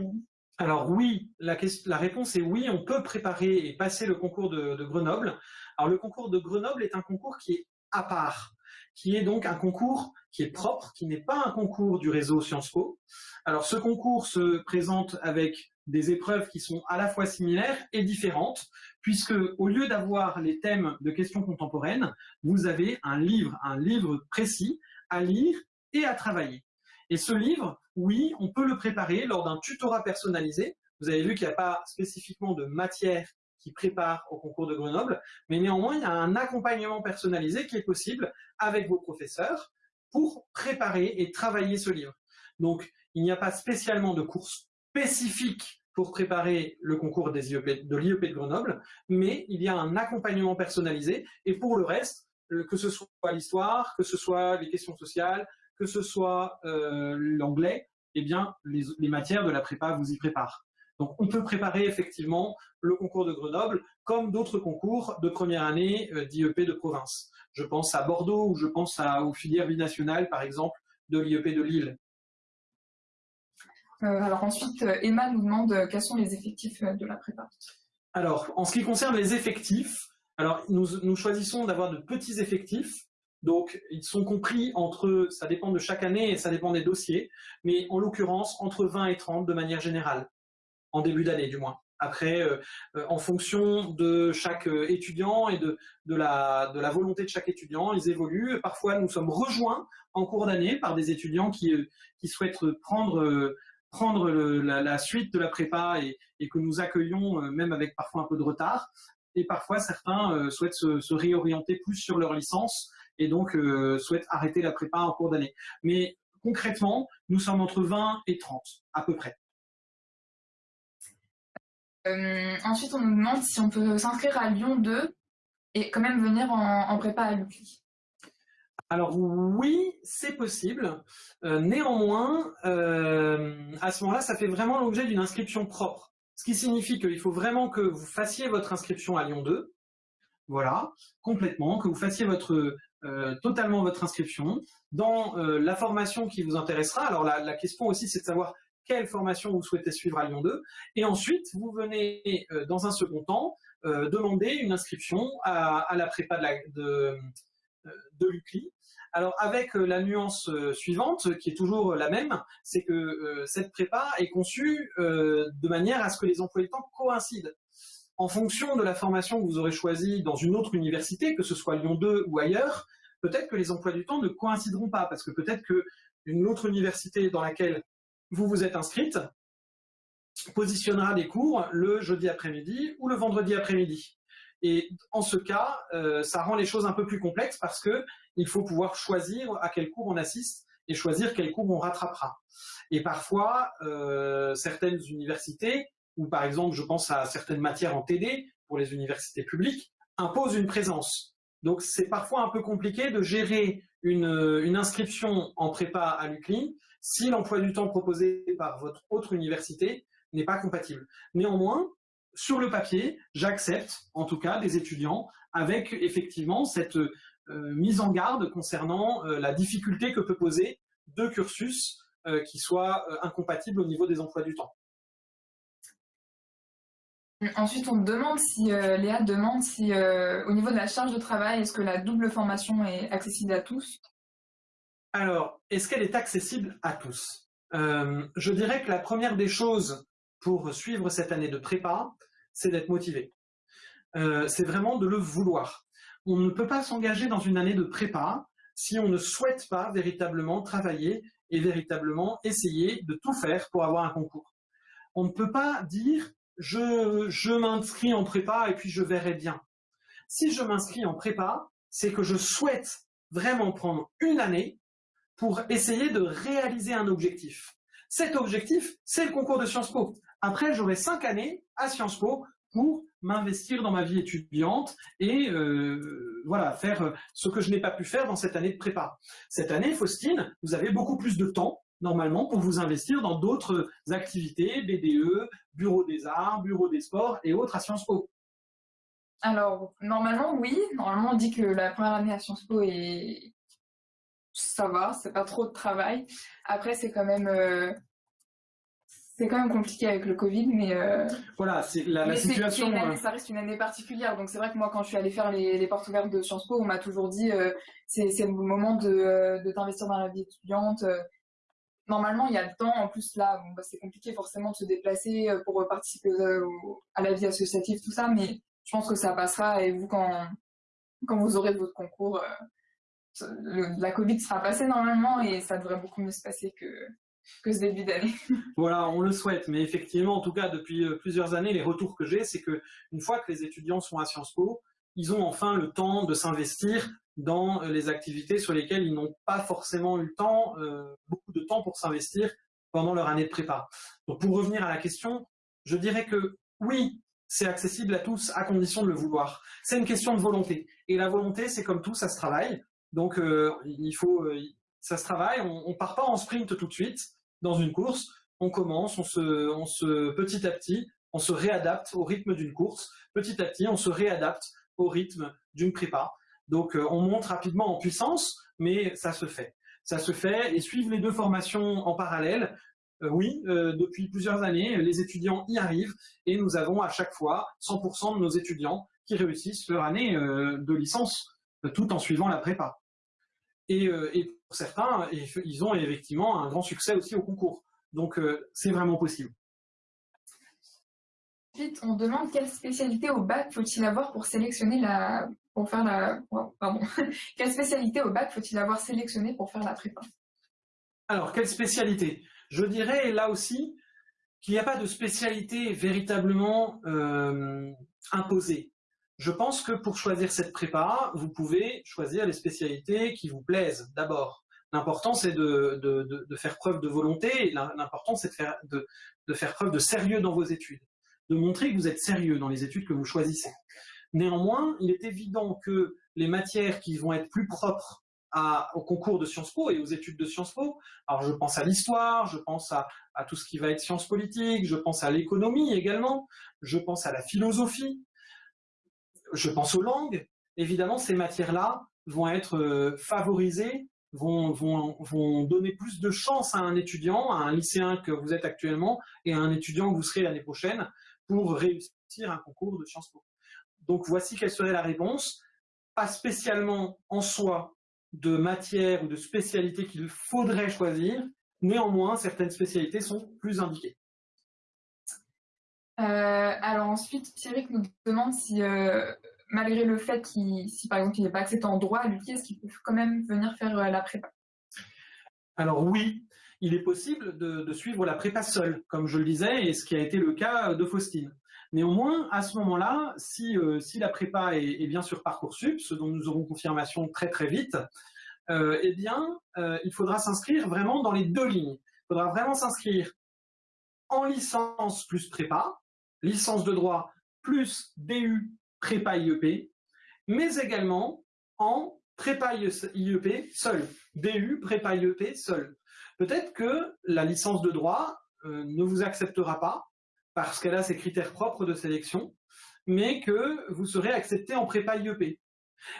Alors oui, la, réponse est oui, on peut préparer et passer le concours de, Grenoble. Alors le concours de Grenoble est un concours qui est à part, qui est donc un concours qui est propre, qui n'est pas un concours du réseau Sciences Po. Alors ce concours se présente avec des épreuves qui sont à la fois similaires et différentes, puisque au lieu d'avoir les thèmes de questions contemporaines, vous avez un livre, un livre précis à lire et à travailler. Et ce livre, oui, on peut le préparer lors d'un tutorat personnalisé. Vous avez vu qu'il n'y a pas spécifiquement de matière qui prépare au concours de Grenoble, mais néanmoins, il y a un accompagnement personnalisé qui est possible avec vos professeurs pour préparer et travailler ce livre. Donc, il n'y a pas spécialement de cours spécifique pour préparer le concours des IEP, de l'IEP de Grenoble, mais il y a un accompagnement personnalisé, et pour le reste, euh, que ce soit l'histoire, que ce soit les questions sociales, que ce soit euh, l'anglais, eh bien, les, matières de la prépa vous y préparent. Donc, on peut préparer effectivement le concours de Grenoble comme d'autres concours de première année euh, d'IEP de province. Je pense à Bordeaux ou je pense à, aux filières binationales, par exemple, de l'IEP de Lille. Euh, alors ensuite, euh, Emma nous demande quels sont les effectifs de la prépa. Alors, en ce qui concerne les effectifs, alors nous, choisissons d'avoir de petits effectifs. Donc, ils sont compris entre, ça dépend de chaque année et ça dépend des dossiers, mais en l'occurrence, entre 20 et 30 de manière générale, en début d'année du moins. Après, en fonction de chaque étudiant et de, la, de, la, volonté de chaque étudiant, ils évoluent. Parfois, nous sommes rejoints en cours d'année par des étudiants qui, qui souhaitent prendre prendre la, suite de la prépa et, que nous accueillons euh, même avec parfois un peu de retard. Et parfois, certains euh, souhaitent se, réorienter plus sur leur licence et donc euh, souhaitent arrêter la prépa en cours d'année. Mais concrètement, nous sommes entre 20 et 30 à peu près. Ensuite, on nous demande si on peut s'inscrire à Lyon 2 et quand même venir en, prépa à l'UCLI. Alors oui, c'est possible. Euh, néanmoins, euh, à ce moment-là, ça fait vraiment l'objet d'une inscription propre. Ce qui signifie qu'il faut vraiment que vous fassiez votre inscription à Lyon 2. Voilà, complètement, que vous fassiez euh, totalement votre inscription dans la formation qui vous intéressera. Alors la question aussi, c'est de savoir quelle formation vous souhaitez suivre à Lyon 2, et ensuite vous venez dans un second temps demander une inscription à, la prépa de, de l'UCLI, alors avec euh, la nuance euh, suivante, qui est toujours la même, c'est que euh, cette prépa est conçue de manière à ce que les emplois du temps coïncident. En fonction de la formation que vous aurez choisie dans une autre université, que ce soit Lyon 2 ou ailleurs, peut-être que les emplois du temps ne coïncideront pas, parce que peut-être qu'une autre université dans laquelle vous vous êtes inscrite positionnera des cours le jeudi après-midi ou le vendredi après-midi. Et en ce cas, ça rend les choses un peu plus complexes parce que il faut pouvoir choisir à quel cours on assiste et choisir quel cours on rattrapera. Et parfois, euh, certaines universités, ou par exemple, je pense à certaines matières en TD, pour les universités publiques, imposent une présence. Donc c'est parfois un peu compliqué de gérer une, inscription en prépa à l'UCLI si l'emploi du temps proposé par votre autre université n'est pas compatible. Néanmoins, sur le papier, j'accepte en tout cas des étudiants avec effectivement cette euh, mise en garde concernant euh, la difficulté que peut poser deux cursus euh, qui soient incompatibles au niveau des emplois du temps. Ensuite, on demande si, Léa demande si, au niveau de la charge de travail, est-ce que la double formation est accessible à tous? Alors, est-ce qu'elle est accessible à tous? Je dirais que la première des choses pour suivre cette année de prépa, c'est d'être motivé. c'est vraiment de le vouloir on ne peut pas s'engager dans une année de prépa si on ne souhaite pas véritablement travailler et véritablement essayer de tout faire pour avoir un concours. On ne peut pas dire je, je m'inscris en prépa et puis je verrai bien. Si je m'inscris en prépa, c'est que je souhaite vraiment prendre une année pour essayer de réaliser un objectif. Cet objectif, c'est le concours de Sciences Po. Après, j'aurai cinq années à Sciences Po pour m'investir dans ma vie étudiante et euh, voilà faire ce que je n'ai pas pu faire dans cette année de prépa. Cette année, Faustine, vous avez beaucoup plus de temps normalement pour vous investir dans d'autres activités, BDE, Bureau des Arts, Bureau des Sports et autres à Sciences Po. Alors, normalement, oui. Normalement, on dit que la première année à Sciences Po est... ça va, c'est pas trop de travail. Après, c'est quand même... Euh, c'est quand même compliqué avec le Covid, mais euh, voilà, c'est la, situation. Euh, ça reste une année particulière, donc c'est vrai que moi, quand je suis allée faire les, portes ouvertes de Sciences Po, on m'a toujours dit euh, c'est le moment de, de t'investir dans la vie étudiante. Normalement, il y a le temps. En plus, là, bah, c'est compliqué forcément de se déplacer pour participer à la vie associative, tout ça, mais je pense que ça passera. Et vous, quand quand vous aurez votre concours, la Covid sera passée normalement et ça devrait beaucoup mieux se passer que que ce début d'année. voilà, on le souhaite, mais effectivement, en tout cas, depuis euh, plusieurs années, les retours que j'ai, c'est que une fois que les étudiants sont à Sciences Po, ils ont enfin le temps de s'investir dans euh, les activités sur lesquelles ils n'ont pas forcément eu le temps, euh, beaucoup de temps pour s'investir pendant leur année de prépa. Donc pour revenir à la question, je dirais que oui, c'est accessible à tous à condition de le vouloir. C'est une question de volonté. Et la volonté, c'est comme tout, ça se travaille. Donc il faut, ça se travaille. On, ne part pas en sprint tout de suite dans une course, on commence, on se, on se, petit à petit, on se réadapte au rythme d'une course. Petit à petit, on se réadapte au rythme d'une prépa. Donc, euh, on monte rapidement en puissance, mais ça se fait. Ça se fait et suivre les deux formations en parallèle, euh, oui, euh, depuis plusieurs années, les étudiants y arrivent et nous avons à chaque fois 100% de nos étudiants qui réussissent leur année de licence tout en suivant la prépa. Et, et pour certains, ils ont effectivement un grand succès aussi au concours. Donc, euh, c'est vraiment possible. Ensuite, on demande quelle spécialité au bac faut-il avoir pour sélectionner la... pour faire la... pardon. quelle spécialité au bac faut-il avoir sélectionné pour faire la prépa? Alors, quelle spécialité? Je dirais là aussi qu'il n'y a pas de spécialité véritablement euh, imposée. Je pense que pour choisir cette prépa, vous pouvez choisir les spécialités qui vous plaisent d'abord. L'important, c'est de, faire preuve de volonté, l'important, c'est de faire, preuve de sérieux dans vos études, de montrer que vous êtes sérieux dans les études que vous choisissez. Néanmoins, il est évident que les matières qui vont être plus propres au concours de Sciences Po et aux études de Sciences Po. Alors je pense à l'histoire, je pense à, à, tout ce qui va être sciences politiques, je pense à l'économie également, je pense à la philosophie, je pense aux langues. Évidemment, ces matières-là vont être euh, favorisées, vont, vont, donner plus de chance à un étudiant, à un lycéen que vous êtes actuellement, et à un étudiant que vous serez l'année prochaine, pour réussir un concours de Sciences. Donc voici quelle serait la réponse. Pas spécialement en soi de matière ou de spécialité qu'il faudrait choisir, néanmoins certaines spécialités sont plus indiquées. Euh, alors ensuite, Thierry nous demande si, euh, malgré le fait qu'il, si n'est pas accepté en droit à l'UQI, est-ce qu'il peut quand même venir faire euh, la prépa? Alors oui, il est possible de, suivre la prépa seul, comme je le disais, et ce qui a été le cas de Faustine. Néanmoins, à ce moment-là, si, si, la prépa est, bien sur Parcoursup, ce dont nous aurons confirmation très très vite, eh bien, il faudra s'inscrire vraiment dans les deux lignes. Il faudra vraiment s'inscrire en licence plus prépa, licence de droit plus DU prépa IEP, mais également en prépa IEP seul, DU prépa IEP seul. Peut-être que la licence de droit euh, ne vous acceptera pas parce qu'elle a ses critères propres de sélection, mais que vous serez accepté en prépa IEP.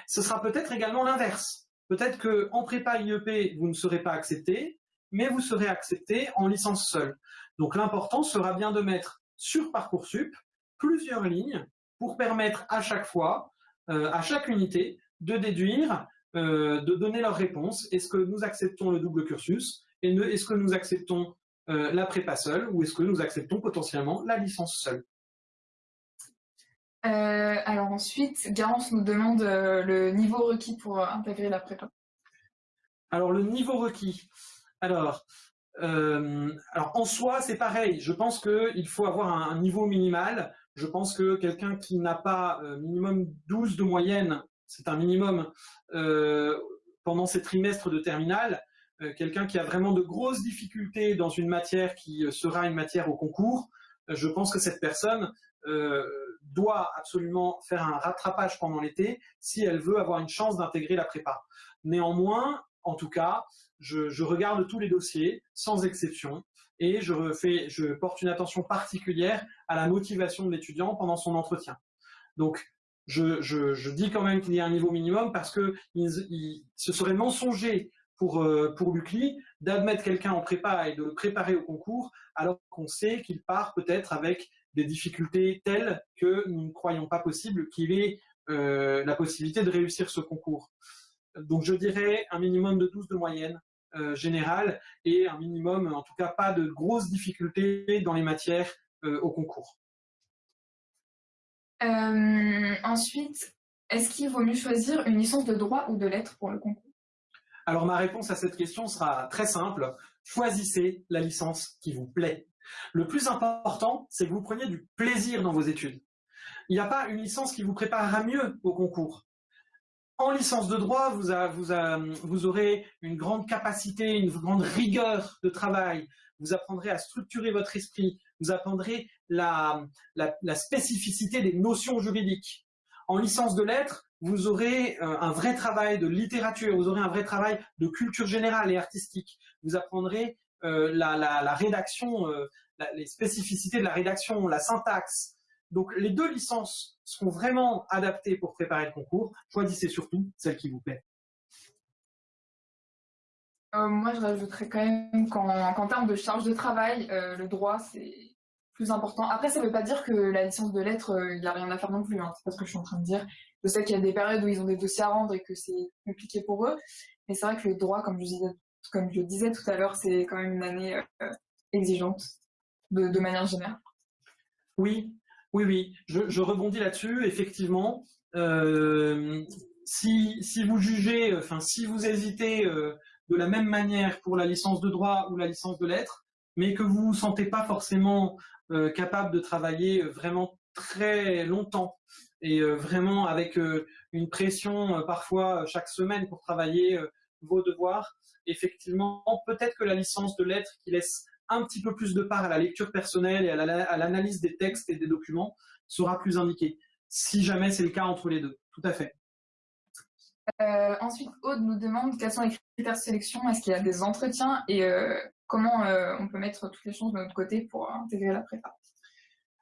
Ce sera peut-être également l'inverse. Peut-être qu'en prépa IEP, vous ne serez pas accepté, mais vous serez accepté en licence seule. Donc l'important sera bien de mettre sur Parcoursup plusieurs lignes pour permettre à chaque fois, euh, à chaque unité, de déduire, euh, de donner leur réponse. Est-ce que nous acceptons le double cursus Est-ce que nous acceptons euh, la prépa seule ou est-ce que nous acceptons potentiellement la licence seule? Alors ensuite, Garance nous demande le niveau requis pour intégrer la prépa. Alors le niveau requis. Alors, euh, alors en soi, c'est pareil. Je pense qu'il faut avoir un, niveau minimal. Je pense que quelqu'un qui n'a pas euh, minimum 12 de moyenne, c'est un minimum euh, pendant ces trimestres de terminale, quelqu'un qui a vraiment de grosses difficultés dans une matière qui sera une matière au concours, je pense que cette personne doit absolument faire un rattrapage pendant l'été si elle veut avoir une chance d'intégrer la prépa. Néanmoins, en tout cas, je, regarde tous les dossiers, sans exception, et je, porte une attention particulière à la motivation de l'étudiant pendant son entretien. Donc, je, dis quand même qu'il y a un niveau minimum parce que ce serait mensonger pour, euh, pour l'UCLI d'admettre quelqu'un en prépa et de le préparer au concours alors qu'on sait qu'il part peut-être avec des difficultés telles que nous ne croyons pas possible qu'il ait euh, la possibilité de réussir ce concours. Donc je dirais un minimum de 12 de moyenne euh, générale et un minimum, en tout cas pas de grosses difficultés dans les matières euh, au concours. Euh, ensuite, est-ce qu'il vaut mieux choisir une licence de droit ou de lettres pour le concours? Alors ma réponse à cette question sera très simple. Choisissez la licence qui vous plaît. Le plus important, c'est que vous preniez du plaisir dans vos études. Il n'y a pas une licence qui vous préparera mieux au concours. En licence de droit, vous, aurez une grande capacité, une grande rigueur de travail. Vous apprendrez à structurer votre esprit. Vous apprendrez la, spécificité des notions juridiques. En licence de lettres, vous aurez euh, un vrai travail de littérature, vous aurez un vrai travail de culture générale et artistique. Vous apprendrez euh, la, rédaction, euh, les spécificités de la rédaction, la syntaxe, donc les deux licences seront vraiment adaptées pour préparer le concours. Choisissez surtout celle qui vous plaît. Euh, moi, je rajouterais quand même qu'en termes de charge de travail, euh, le droit, c'est plus important. Après, ça ne veut pas dire que la licence de lettres, euh, il n'y a rien à faire non plus. Hein. C'est pas ce que je suis en train de dire. Je sais qu'il y a des périodes où ils ont des dossiers à rendre et que c'est compliqué pour eux. Mais c'est vrai que le droit, comme je disais, comme je le disais tout à l'heure, c'est quand même une année exigeante de, de manière générale. Oui, oui, oui, je, rebondis là-dessus. Effectivement, euh, si, vous jugez, enfin, si vous hésitez euh, de la même manière pour la licence de droit ou la licence de lettres, mais que vous ne vous sentez pas forcément euh, capable de travailler vraiment très longtemps et vraiment avec une pression parfois chaque semaine pour travailler vos devoirs, effectivement, peut-être que la licence de lettres qui laisse un petit peu plus de part à la lecture personnelle et à l'analyse des textes et des documents sera plus indiqué, si jamais c'est le cas entre les deux. Tout à fait. Euh, ensuite, Aude nous demande quels sont les critères de sélection, est-ce qu'il y a des entretiens et euh, comment euh, on peut mettre toutes les choses de notre côté pour intégrer la prépa?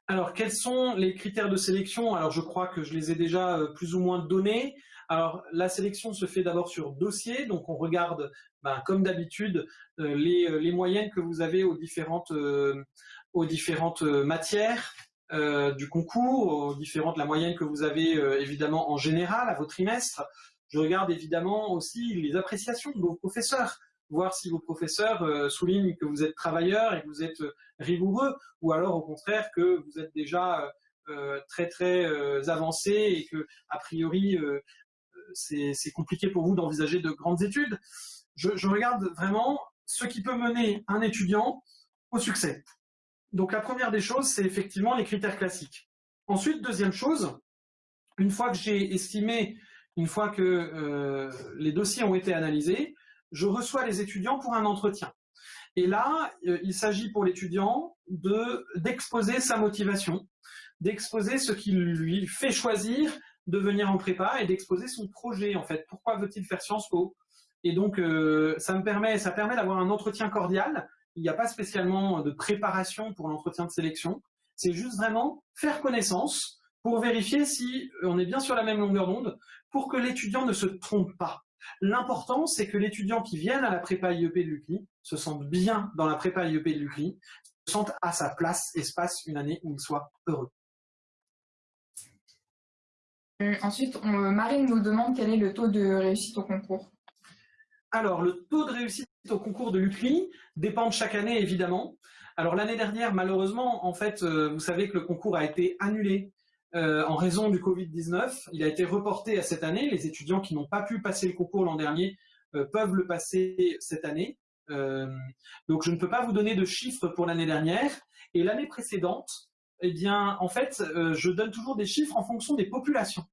Alors, quels sont les critères de sélection? Alors, je crois que je les ai déjà plus ou moins donnés. Alors, la sélection se fait d'abord sur dossier, donc on regarde, ben, comme d'habitude, euh, les, les, moyennes que vous avez aux différentes, différentes matières du concours, différentes, la moyenne que vous avez évidemment en général à vos trimestres. Je regarde évidemment aussi les appréciations de vos professeurs voir si vos professeurs euh, soulignent que vous êtes travailleur et que vous êtes euh, rigoureux, ou alors au contraire que vous êtes déjà euh, très très avancé et que a priori c'est compliqué pour vous d'envisager de grandes études. Je, regarde vraiment ce qui peut mener un étudiant au succès. Donc la première des choses, c'est effectivement les critères classiques. Ensuite, deuxième chose, une fois que j'ai estimé, une fois que les dossiers ont été analysés, je reçois les étudiants pour un entretien. Et là, euh, il s'agit pour l'étudiant d'exposer sa motivation, d'exposer ce qui lui fait choisir de venir en prépa et d'exposer son projet en fait. Pourquoi veut-il faire Sciences Po? Et donc euh, ça me permet, ça permet d'avoir un entretien cordial. Il n'y a pas spécialement de préparation pour l'entretien de sélection. C'est juste vraiment faire connaissance pour vérifier si on est bien sur la même longueur d'onde, pour que l'étudiant ne se trompe pas. L'important, c'est que l'étudiant qui vienne à la prépa IEP de l'UCLI se sente bien dans la prépa IEP de l'UCLI, se sente à sa place et se passe une année où il soit heureux. Euh, ensuite, Marine nous demande quel est le taux de réussite au concours. Alors, le taux de réussite au concours de l'UCLI dépend de chaque année, évidemment. Alors, l'année dernière, malheureusement, en fait, euh, vous savez que le concours a été annulé euh, en raison du Covid-19. Il a été reporté à cette année. Les étudiants qui n'ont pas pu passer le concours l'an dernier euh, peuvent le passer cette année. Euh, donc je ne peux pas vous donner de chiffres pour l'année dernière. Et l'année précédente, eh bien, en fait, je donne toujours des chiffres en fonction des populations.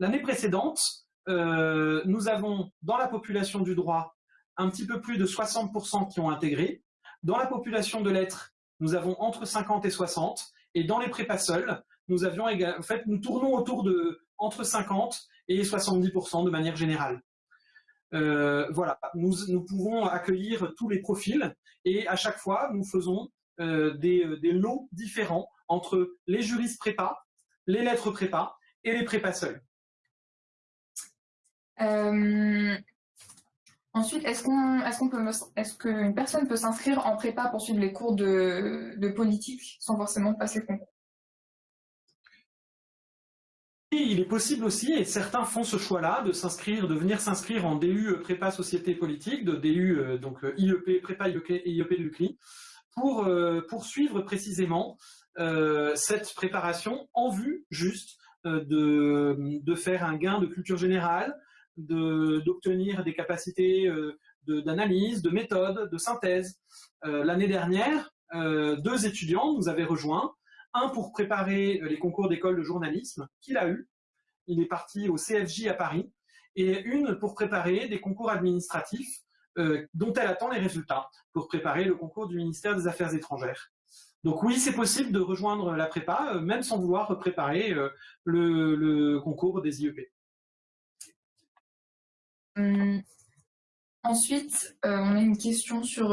L'année précédente, nous avons dans la population du droit un petit peu plus de 60% qui ont intégré. Dans la population de lettres, nous avons entre 50 et 60. Et dans les prépas seuls, nous avions en fait, nous tournons autour de entre 50 et 70% de manière générale. Euh, voilà, nous, nous, pouvons accueillir tous les profils et à chaque fois, nous faisons euh, des, lots différents entre les juristes prépa, les lettres prépa et les prépas seuls. Euh, ensuite, est-ce qu'on, peut, est-ce qu'une personne peut s'inscrire en prépa pour suivre les cours de, de politique sans forcément passer le concours? Il est possible aussi, et certains font ce choix-là, de s'inscrire, de venir s'inscrire en DU euh, prépa société politique, de DU euh, donc IEP, prépa IEP, IEP de l'UCLI, pour poursuivre précisément cette préparation en vue juste de, de, faire un gain de culture générale, d'obtenir des capacités d'analyse, de, de, méthode, de synthèse. L'année dernière, deux étudiants nous avaient rejoints un pour préparer les concours d'école de journalisme qu'il a eu. Il est parti au CFJ à Paris. Et une pour préparer des concours administratifs euh, dont elle attend les résultats pour préparer le concours du ministère des Affaires étrangères. Donc oui, c'est possible de rejoindre la prépa, euh, même sans vouloir préparer euh, le, concours des IEP. Hum, ensuite, on a une question sur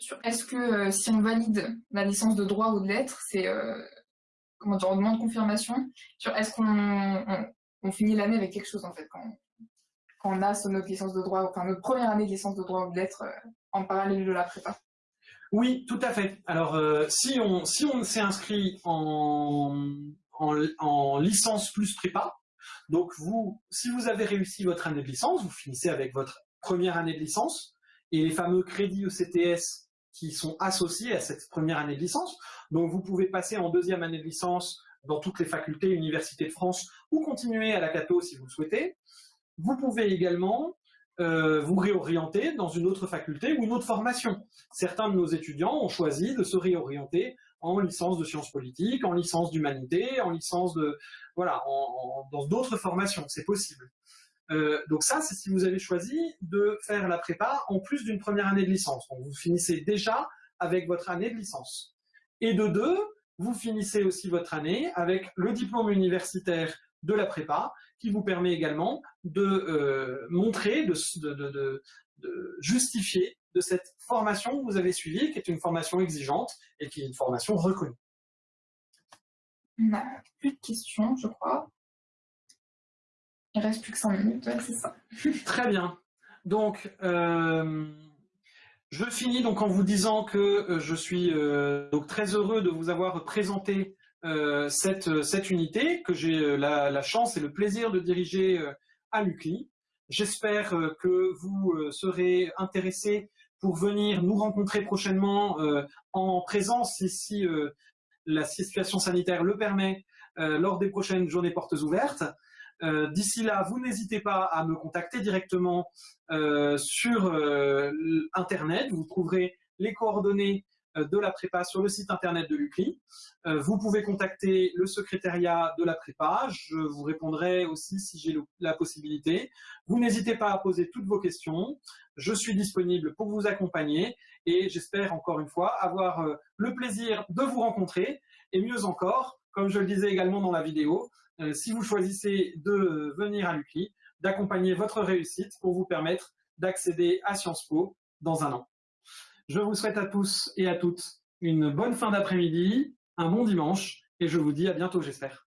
sur est-ce que euh, si on valide la licence de droit ou de lettres, c'est euh, comment dire, on demande confirmation sur est-ce qu'on finit l'année avec quelque chose en fait quand, on a notre licence de droit, enfin notre première année de licence de droit ou de lettres euh, en parallèle de la prépa. Oui, tout à fait. Alors, si on si on s'est inscrit en, en, licence plus prépa, donc vous, si vous avez réussi votre année de licence, vous finissez avec votre première année de licence, et les fameux crédits ECTS qui sont associés à cette première année de licence. Donc vous pouvez passer en deuxième année de licence dans toutes les facultés, universités de France, ou continuer à la Cato si vous le souhaitez. Vous pouvez également euh, vous réorienter dans une autre faculté ou une autre formation. Certains de nos étudiants ont choisi de se réorienter en licence de sciences politiques, en licence d'humanité, en licence de... voilà, dans d'autres formations, c'est possible. Euh, donc ça, c'est si vous avez choisi de faire la prépa en plus d'une première année de licence. Donc vous finissez déjà avec votre année de licence. Et de deux, vous finissez aussi votre année avec le diplôme universitaire de la prépa, qui vous permet également de euh, montrer, de, justifier de cette formation que vous avez suivie, qui est une formation exigeante et qui est une formation reconnue. On n'a plus de questions, je crois. Il reste plus que 5 minutes, c'est ça. Très bien. Donc, euh, je finis donc en vous disant que euh, je suis euh, donc très heureux de vous avoir présenté cette, cette, unité, que j'ai la, chance et le plaisir de diriger à l'UCLI. J'espère que vous serez intéressés pour venir nous rencontrer prochainement en présence, si la situation sanitaire le permet, lors des prochaines journées portes ouvertes. Euh, d'ici là, vous n'hésitez pas à me contacter directement euh, sur euh, Internet. Vous trouverez les coordonnées de la prépa sur le site internet de l'UCLI. vous pouvez contacter le secrétariat de la prépa. Je vous répondrai aussi si j'ai la possibilité. Vous n'hésitez pas à poser toutes vos questions. Je suis disponible pour vous accompagner et j'espère encore une fois avoir le plaisir de vous rencontrer et mieux encore, comme je le disais également dans la vidéo, euh, si vous choisissez de venir à l'UCLI, d'accompagner votre réussite pour vous permettre d'accéder à Sciences Po dans un an. Je vous souhaite à tous et à toutes une bonne fin d'après-midi, un bon dimanche, et je vous dis à bientôt, j'espère.